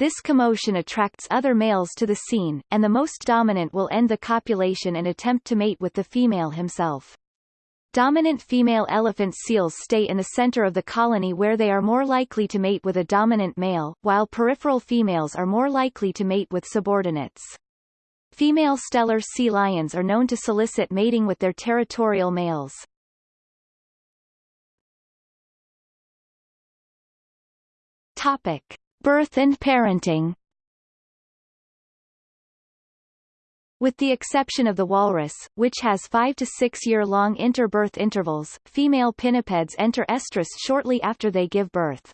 This commotion attracts other males to the scene, and the most dominant will end the copulation and attempt to mate with the female himself. Dominant female elephant seals stay in the center of the colony where they are more likely to mate with a dominant male, while peripheral females are more likely to mate with subordinates. Female Steller sea lions are known to solicit mating with their territorial males. Topic. Birth and parenting With the exception of the walrus, which has 5 to 6 year long interbirth intervals, female pinnipeds enter estrus shortly after they give birth.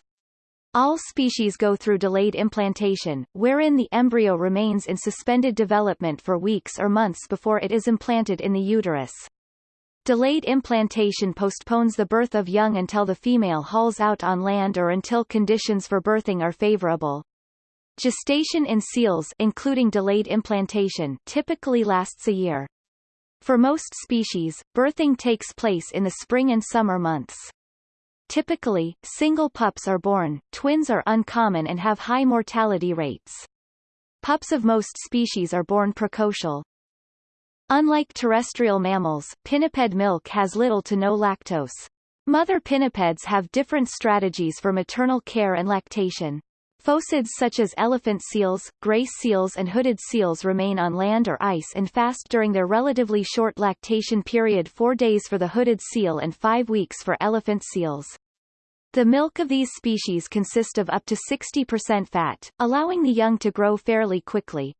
All species go through delayed implantation, wherein the embryo remains in suspended development for weeks or months before it is implanted in the uterus. Delayed implantation postpones the birth of young until the female hauls out on land or until conditions for birthing are favorable. Gestation in seals including delayed implantation typically lasts a year. For most species, birthing takes place in the spring and summer months. Typically, single pups are born, twins are uncommon and have high mortality rates. Pups of most species are born precocial. Unlike terrestrial mammals, pinniped milk has little to no lactose. Mother pinnipeds have different strategies for maternal care and lactation. Phocids such as elephant seals, gray seals and hooded seals remain on land or ice and fast during their relatively short lactation period 4 days for the hooded seal and 5 weeks for elephant seals. The milk of these species consists of up to 60% fat, allowing the young to grow fairly quickly.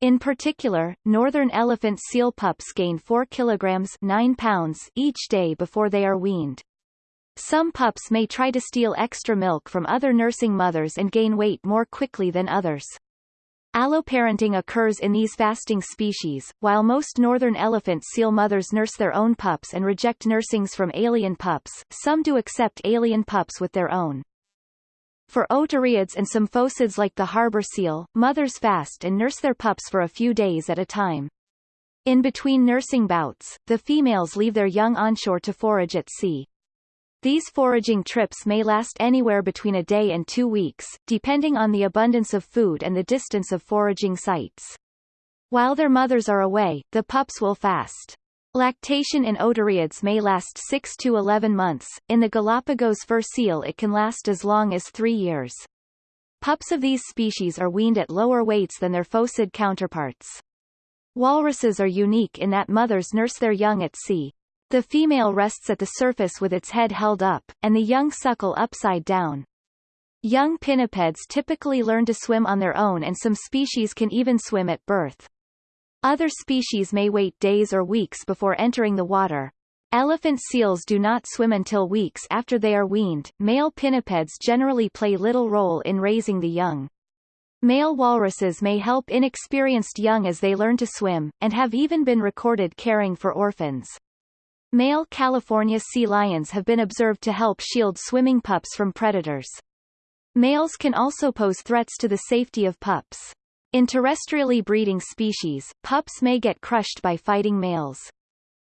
In particular, northern elephant seal pups gain 4 kilograms 9 pounds each day before they are weaned. Some pups may try to steal extra milk from other nursing mothers and gain weight more quickly than others. Alloparenting occurs in these fasting species, while most northern elephant seal mothers nurse their own pups and reject nursings from alien pups, some do accept alien pups with their own. For otariids and some phocids like the harbor seal, mothers fast and nurse their pups for a few days at a time. In between nursing bouts, the females leave their young onshore to forage at sea. These foraging trips may last anywhere between a day and two weeks, depending on the abundance of food and the distance of foraging sites. While their mothers are away, the pups will fast. Lactation in otariids may last 6 to 11 months, in the Galapagos fur seal it can last as long as three years. Pups of these species are weaned at lower weights than their phocid counterparts. Walruses are unique in that mothers nurse their young at sea. The female rests at the surface with its head held up, and the young suckle upside down. Young pinnipeds typically learn to swim on their own and some species can even swim at birth. Other species may wait days or weeks before entering the water. Elephant seals do not swim until weeks after they are weaned. Male pinnipeds generally play little role in raising the young. Male walruses may help inexperienced young as they learn to swim, and have even been recorded caring for orphans. Male California sea lions have been observed to help shield swimming pups from predators. Males can also pose threats to the safety of pups. In terrestrially breeding species, pups may get crushed by fighting males.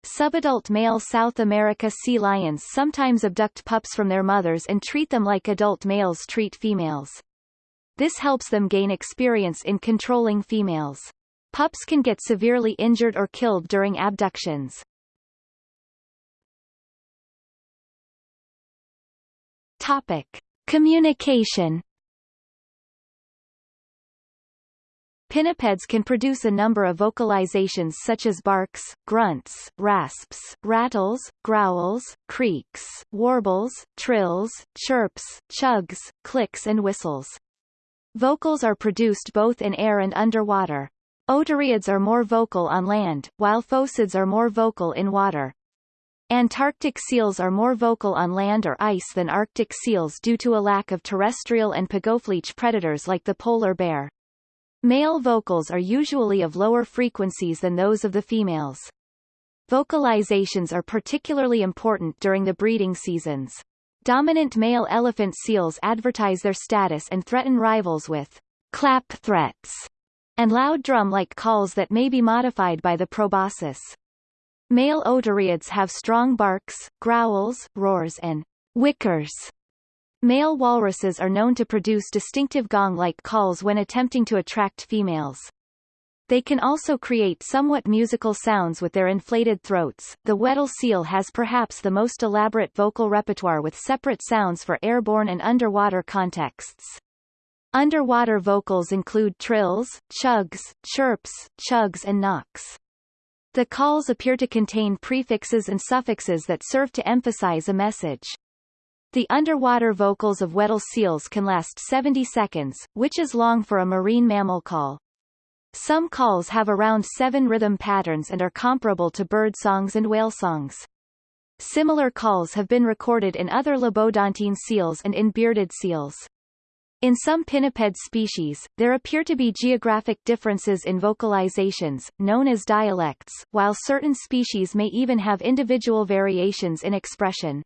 Subadult male South America sea lions sometimes abduct pups from their mothers and treat them like adult males treat females. This helps them gain experience in controlling females. Pups can get severely injured or killed during abductions. Topic. Communication Pinnipeds can produce a number of vocalizations such as barks, grunts, rasps, rattles, growls, creaks, warbles, trills, chirps, chugs, clicks and whistles. Vocals are produced both in air and underwater. Otariids are more vocal on land, while phocids are more vocal in water. Antarctic seals are more vocal on land or ice than Arctic seals due to a lack of terrestrial and pagophilic predators like the polar bear. Male vocals are usually of lower frequencies than those of the females. Vocalizations are particularly important during the breeding seasons. Dominant male elephant seals advertise their status and threaten rivals with clap threats and loud drum-like calls that may be modified by the proboscis. Male otariids have strong barks, growls, roars and wickers. Male walruses are known to produce distinctive gong-like calls when attempting to attract females. They can also create somewhat musical sounds with their inflated throats. The Weddell seal has perhaps the most elaborate vocal repertoire with separate sounds for airborne and underwater contexts. Underwater vocals include trills, chugs, chirps, chugs and knocks. The calls appear to contain prefixes and suffixes that serve to emphasize a message. The underwater vocals of Weddell seals can last 70 seconds, which is long for a marine mammal call. Some calls have around seven rhythm patterns and are comparable to bird songs and whale songs. Similar calls have been recorded in other lobodontine seals and in bearded seals. In some pinniped species, there appear to be geographic differences in vocalizations, known as dialects, while certain species may even have individual variations in expression.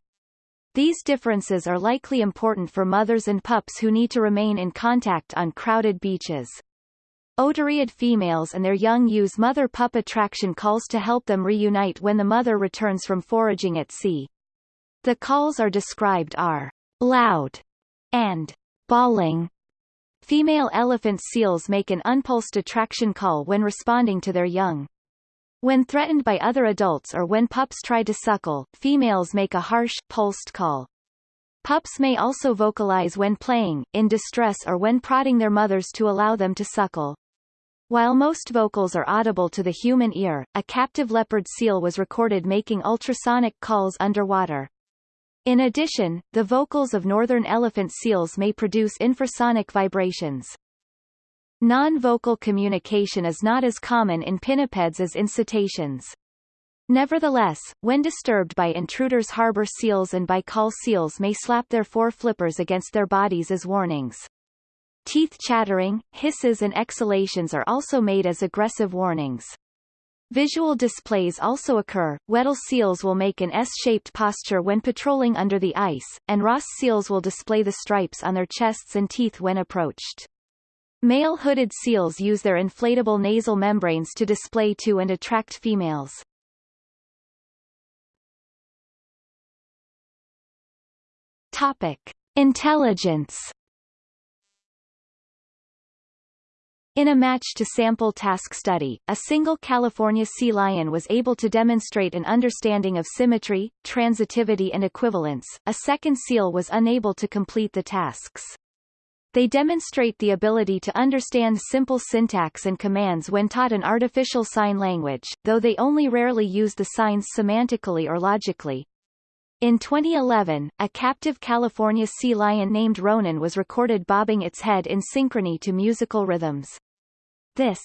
These differences are likely important for mothers and pups who need to remain in contact on crowded beaches. Otariid females and their young use mother-pup attraction calls to help them reunite when the mother returns from foraging at sea. The calls are described are loud and bawling. Female elephant seals make an unpulsed attraction call when responding to their young. When threatened by other adults or when pups try to suckle, females make a harsh, pulsed call. Pups may also vocalize when playing, in distress or when prodding their mothers to allow them to suckle. While most vocals are audible to the human ear, a captive leopard seal was recorded making ultrasonic calls underwater. In addition, the vocals of northern elephant seals may produce infrasonic vibrations. Non-vocal communication is not as common in pinnipeds as in cetaceans. Nevertheless, when disturbed by intruders harbor seals and Baikal seals may slap their fore flippers against their bodies as warnings. Teeth chattering, hisses and exhalations are also made as aggressive warnings. Visual displays also occur. Weddell seals will make an S-shaped posture when patrolling under the ice, and Ross seals will display the stripes on their chests and teeth when approached. Male hooded seals use their inflatable nasal membranes to display to and attract females. Topic. Intelligence In a match-to-sample task study, a single California sea lion was able to demonstrate an understanding of symmetry, transitivity and equivalence, a second seal was unable to complete the tasks. They demonstrate the ability to understand simple syntax and commands when taught an artificial sign language, though they only rarely use the signs semantically or logically. In 2011, a captive California sea lion named Ronan was recorded bobbing its head in synchrony to musical rhythms. This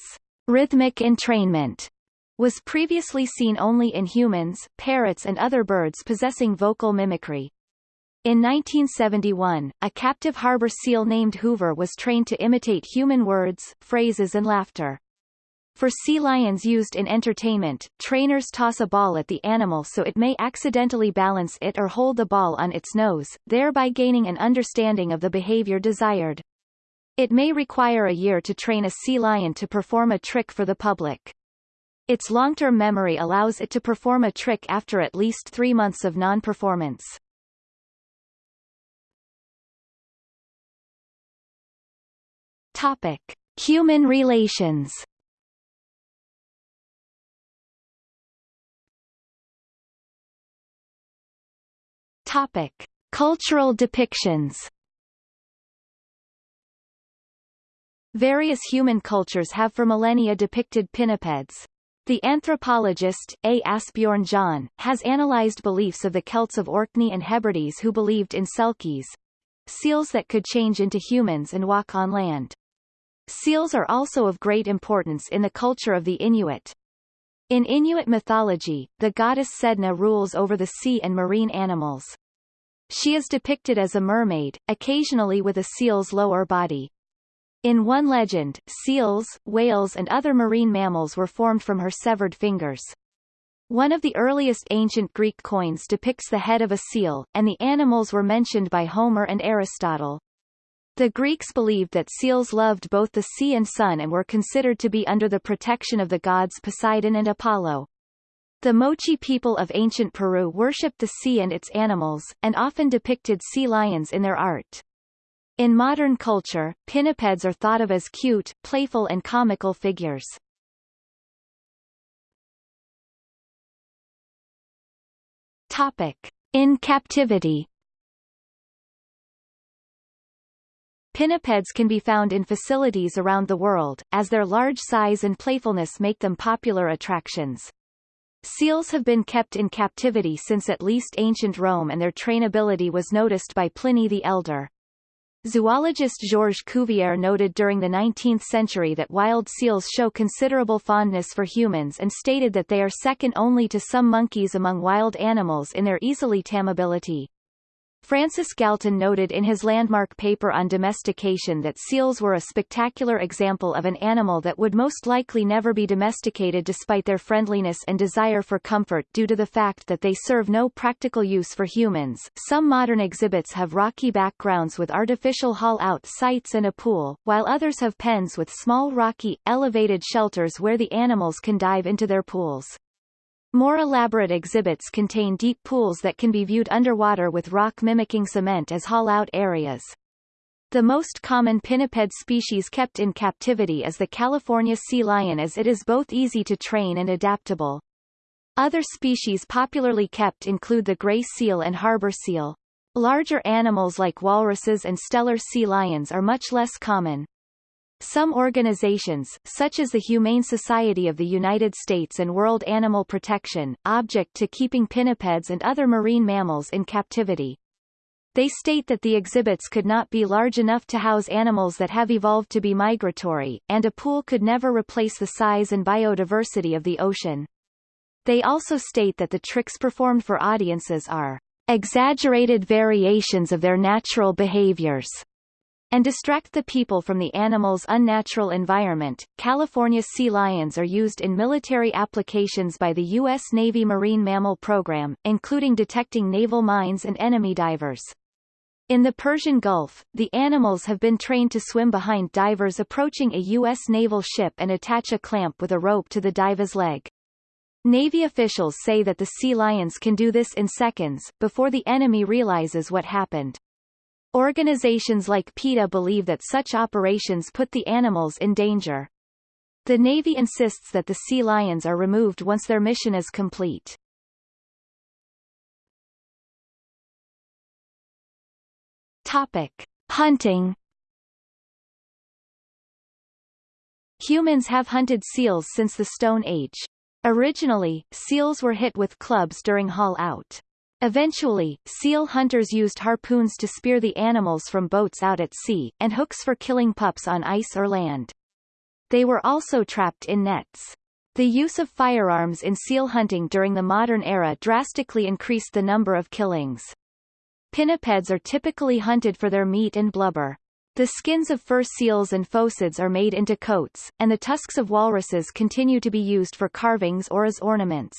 rhythmic entrainment was previously seen only in humans, parrots and other birds possessing vocal mimicry. In 1971, a captive harbor seal named Hoover was trained to imitate human words, phrases and laughter. For sea lions used in entertainment, trainers toss a ball at the animal so it may accidentally balance it or hold the ball on its nose, thereby gaining an understanding of the behavior desired. It may require a year to train a sea lion to perform a trick for the public. Its long-term memory allows it to perform a trick after at least three months of non-performance. Topic. Human relations Topic: Cultural depictions. Various human cultures have for millennia depicted pinnipeds. The anthropologist, A. Asbjørn Jøn, has analyzed beliefs of the Celts of Orkney and Hebrides who believed in selkies, seals that could change into humans and walk on land. Seals are also of great importance in the culture of the Inuit. In Inuit mythology, the goddess Sedna rules over the sea and marine animals. She is depicted as a mermaid, occasionally with a seal's lower body. In one legend, seals, whales and other marine mammals were formed from her severed fingers. One of the earliest ancient Greek coins depicts the head of a seal, and the animals were mentioned by Homer and Aristotle. The Greeks believed that seals loved both the sea and sun and were considered to be under the protection of the gods Poseidon and Apollo. The Moche people of ancient Peru worshipped the sea and its animals, and often depicted sea lions in their art. In modern culture, pinnipeds are thought of as cute, playful and comical figures. Topic. In captivity Pinnipeds can be found in facilities around the world, as their large size and playfulness make them popular attractions. Seals have been kept in captivity since at least ancient Rome and their trainability was noticed by Pliny the Elder. Zoologist Georges Cuvier noted during the 19th century that wild seals show considerable fondness for humans and stated that they are second only to some monkeys among wild animals in their easily tamability. Francis Galton noted in his landmark paper on domestication that seals were a spectacular example of an animal that would most likely never be domesticated despite their friendliness and desire for comfort due to the fact that they serve no practical use for humans. Some modern exhibits have rocky backgrounds with artificial haul-out sites and a pool, while others have pens with small rocky, elevated shelters where the animals can dive into their pools. More elaborate exhibits contain deep pools that can be viewed underwater with rock mimicking cement as haul-out areas. The most common pinniped species kept in captivity is the California sea lion as it is both easy to train and adaptable. Other species popularly kept include the gray seal and harbor seal. Larger animals like walruses and Steller sea lions are much less common. Some organizations, such as the Humane Society of the United States and World Animal Protection, object to keeping pinnipeds and other marine mammals in captivity. They state that the exhibits could not be large enough to house animals that have evolved to be migratory, and a pool could never replace the size and biodiversity of the ocean. They also state that the tricks performed for audiences are exaggerated variations of their natural behaviors and distract the people from the animal's unnatural environment. California sea lions are used in military applications by the U.S. Navy Marine Mammal Program, including detecting naval mines and enemy divers. In the Persian Gulf, the animals have been trained to swim behind divers approaching a U.S. naval ship and attach a clamp with a rope to the diver's leg. Navy officials say that the sea lions can do this in seconds, before the enemy realizes what happened. Organizations like PETA believe that such operations put the animals in danger. The Navy insists that the sea lions are removed once their mission is complete. Topic. Hunting Humans have hunted seals since the Stone Age. Originally, seals were hit with clubs during haul out. Eventually, seal hunters used harpoons to spear the animals from boats out at sea, and hooks for killing pups on ice or land. They were also trapped in nets. The use of firearms in seal hunting during the modern era drastically increased the number of killings. Pinnipeds are typically hunted for their meat and blubber. The skins of fur seals and phocids are made into coats, and the tusks of walruses continue to be used for carvings or as ornaments.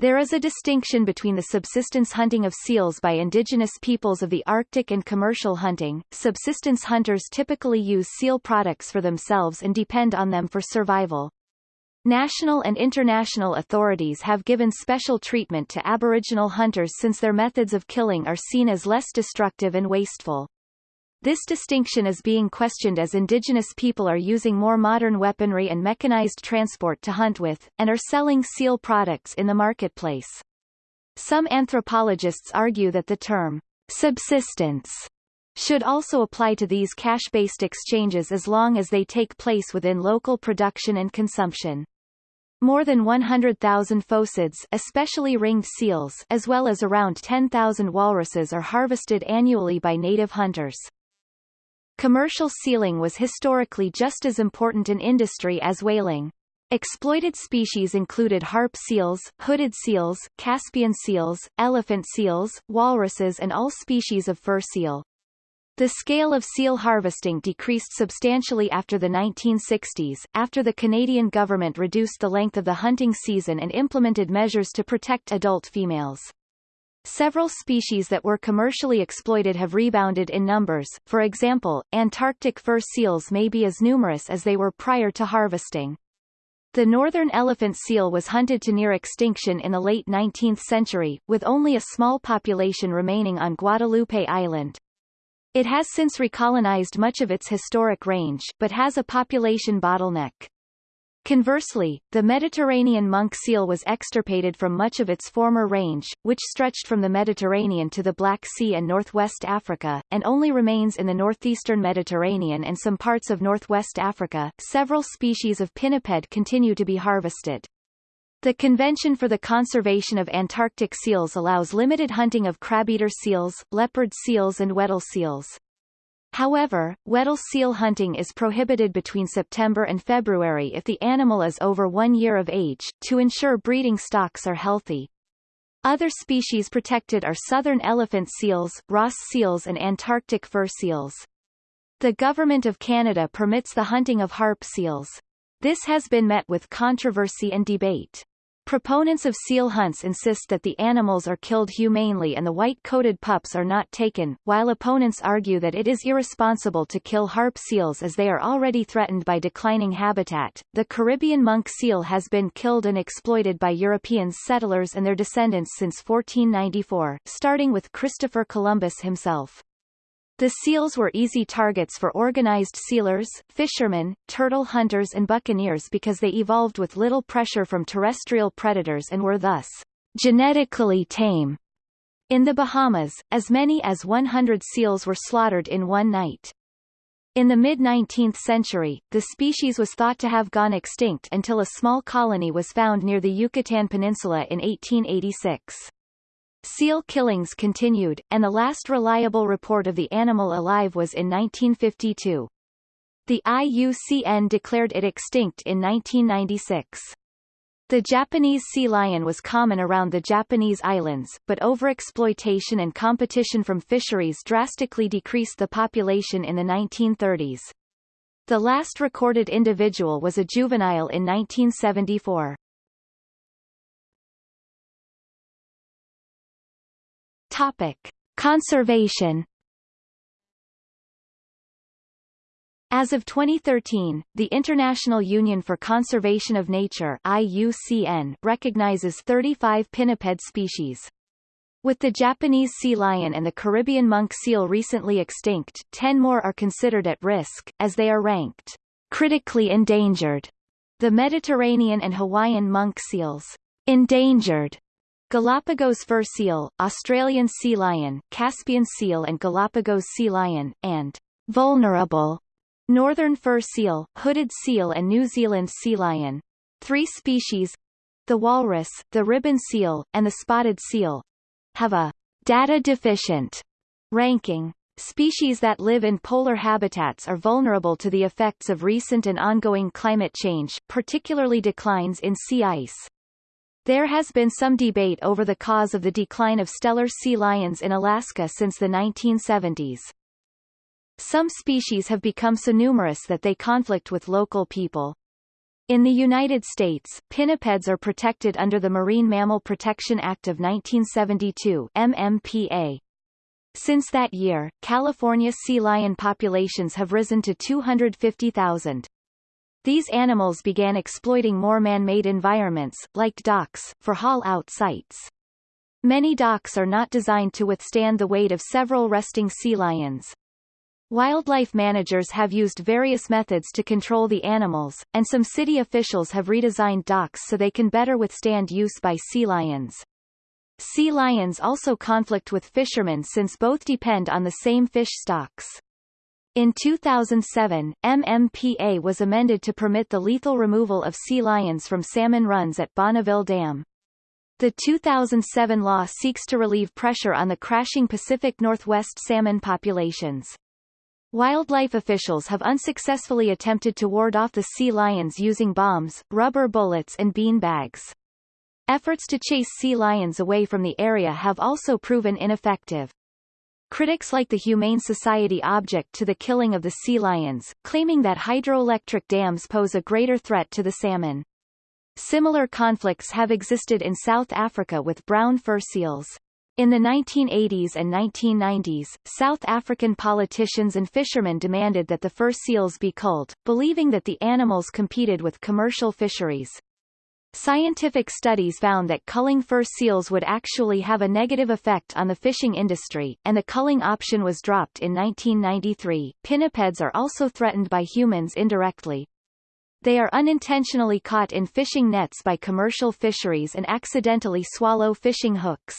There is a distinction between the subsistence hunting of seals by indigenous peoples of the Arctic and commercial hunting. Subsistence hunters typically use seal products for themselves and depend on them for survival. National and international authorities have given special treatment to Aboriginal hunters since their methods of killing are seen as less destructive and wasteful. This distinction is being questioned as indigenous people are using more modern weaponry and mechanized transport to hunt with, and are selling seal products in the marketplace. Some anthropologists argue that the term subsistence should also apply to these cash-based exchanges as long as they take place within local production and consumption. More than 100,000 phocids especially ringed seals as well as around 10,000 walruses are harvested annually by native hunters. Commercial sealing was historically just as important in industry as whaling. Exploited species included harp seals, hooded seals, Caspian seals, elephant seals, walruses and all species of fur seal. The scale of seal harvesting decreased substantially after the 1960s, after the Canadian government reduced the length of the hunting season and implemented measures to protect adult females. Several species that were commercially exploited have rebounded in numbers, for example, Antarctic fur seals may be as numerous as they were prior to harvesting. The northern elephant seal was hunted to near extinction in the late 19th century, with only a small population remaining on Guadalupe Island. It has since recolonized much of its historic range, but has a population bottleneck. Conversely, the Mediterranean monk seal was extirpated from much of its former range, which stretched from the Mediterranean to the Black Sea and northwest Africa, and only remains in the northeastern Mediterranean and some parts of northwest Africa. Several species of pinniped continue to be harvested. The Convention for the Conservation of Antarctic Seals allows limited hunting of crabeater seals, leopard seals and Weddell seals. However, Weddell seal hunting is prohibited between September and February if the animal is over one year of age, to ensure breeding stocks are healthy. Other species protected are southern elephant seals, Ross seals and Antarctic fur seals. The Government of Canada permits the hunting of harp seals. This has been met with controversy and debate. Proponents of seal hunts insist that the animals are killed humanely and the white-coated pups are not taken, while opponents argue that it is irresponsible to kill harp seals as they are already threatened by declining habitat. The Caribbean monk seal has been killed and exploited by European settlers and their descendants since 1494, starting with Christopher Columbus himself. The seals were easy targets for organized sealers, fishermen, turtle hunters and buccaneers because they evolved with little pressure from terrestrial predators and were thus genetically tame. In the Bahamas, as many as 100 seals were slaughtered in one night. In the mid-19th century, the species was thought to have gone extinct until a small colony was found near the Yucatan Peninsula in 1886. Seal killings continued, and the last reliable report of the animal alive was in 1952. The IUCN declared it extinct in 1996. The Japanese sea lion was common around the Japanese islands, but overexploitation and competition from fisheries drastically decreased the population in the 1930s. The last recorded individual was a juvenile in 1974. Topic. Conservation As of 2013, the International Union for Conservation of Nature IUCN recognizes 35 pinniped species. With the Japanese sea lion and the Caribbean monk seal recently extinct, 10 more are considered at risk, as they are ranked critically endangered. The Mediterranean and Hawaiian monk seals, endangered, Galapagos fur seal, Australian sea lion, Caspian seal and Galapagos sea lion, and vulnerable Northern fur seal, hooded seal and New Zealand sea lion. Three species the walrus, the ribbon seal, and the spotted seal have a data deficient ranking. Species that live in polar habitats are vulnerable to the effects of recent and ongoing climate change, particularly declines in sea ice. There has been some debate over the cause of the decline of Steller sea lions in Alaska since the 1970s. Some species have become so numerous that they conflict with local people. In the United States, pinnipeds are protected under the Marine Mammal Protection Act of 1972 MMPA. Since that year, California sea lion populations have risen to 250,000. These animals began exploiting more man-made environments, like docks, for haul-out sites. Many docks are not designed to withstand the weight of several resting sea lions. Wildlife managers have used various methods to control the animals, and some city officials have redesigned docks so they can better withstand use by sea lions. Sea lions also conflict with fishermen since both depend on the same fish stocks. In 2007, MMPA was amended to permit the lethal removal of sea lions from salmon runs at Bonneville Dam. The 2007 law seeks to relieve pressure on the crashing Pacific Northwest salmon populations. Wildlife officials have unsuccessfully attempted to ward off the sea lions using bombs, rubber bullets and bean bags. Efforts to chase sea lions away from the area have also proven ineffective. Critics like the Humane Society object to the killing of the sea lions, claiming that hydroelectric dams pose a greater threat to the salmon. Similar conflicts have existed in South Africa with brown fur seals. In the 1980s and 1990s, South African politicians and fishermen demanded that the fur seals be culled, believing that the animals competed with commercial fisheries. Scientific studies found that culling fur seals would actually have a negative effect on the fishing industry, and the culling option was dropped in 1993. Pinnipeds are also threatened by humans indirectly. They are unintentionally caught in fishing nets by commercial fisheries and accidentally swallow fishing hooks.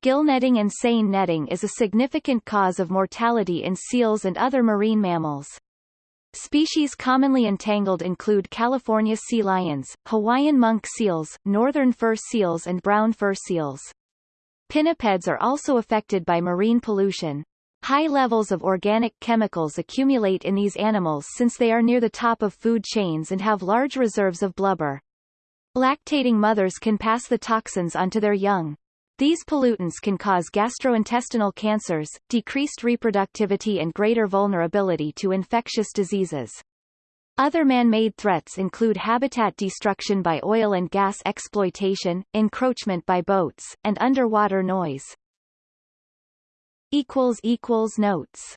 Gill netting and seine netting is a significant cause of mortality in seals and other marine mammals. Species commonly entangled include California sea lions, Hawaiian monk seals, northern fur seals and brown fur seals. Pinnipeds are also affected by marine pollution. High levels of organic chemicals accumulate in these animals since they are near the top of food chains and have large reserves of blubber. Lactating mothers can pass the toxins onto their young. These pollutants can cause gastrointestinal cancers, decreased reproductivity and greater vulnerability to infectious diseases. Other man-made threats include habitat destruction by oil and gas exploitation, encroachment by boats, and underwater noise. Notes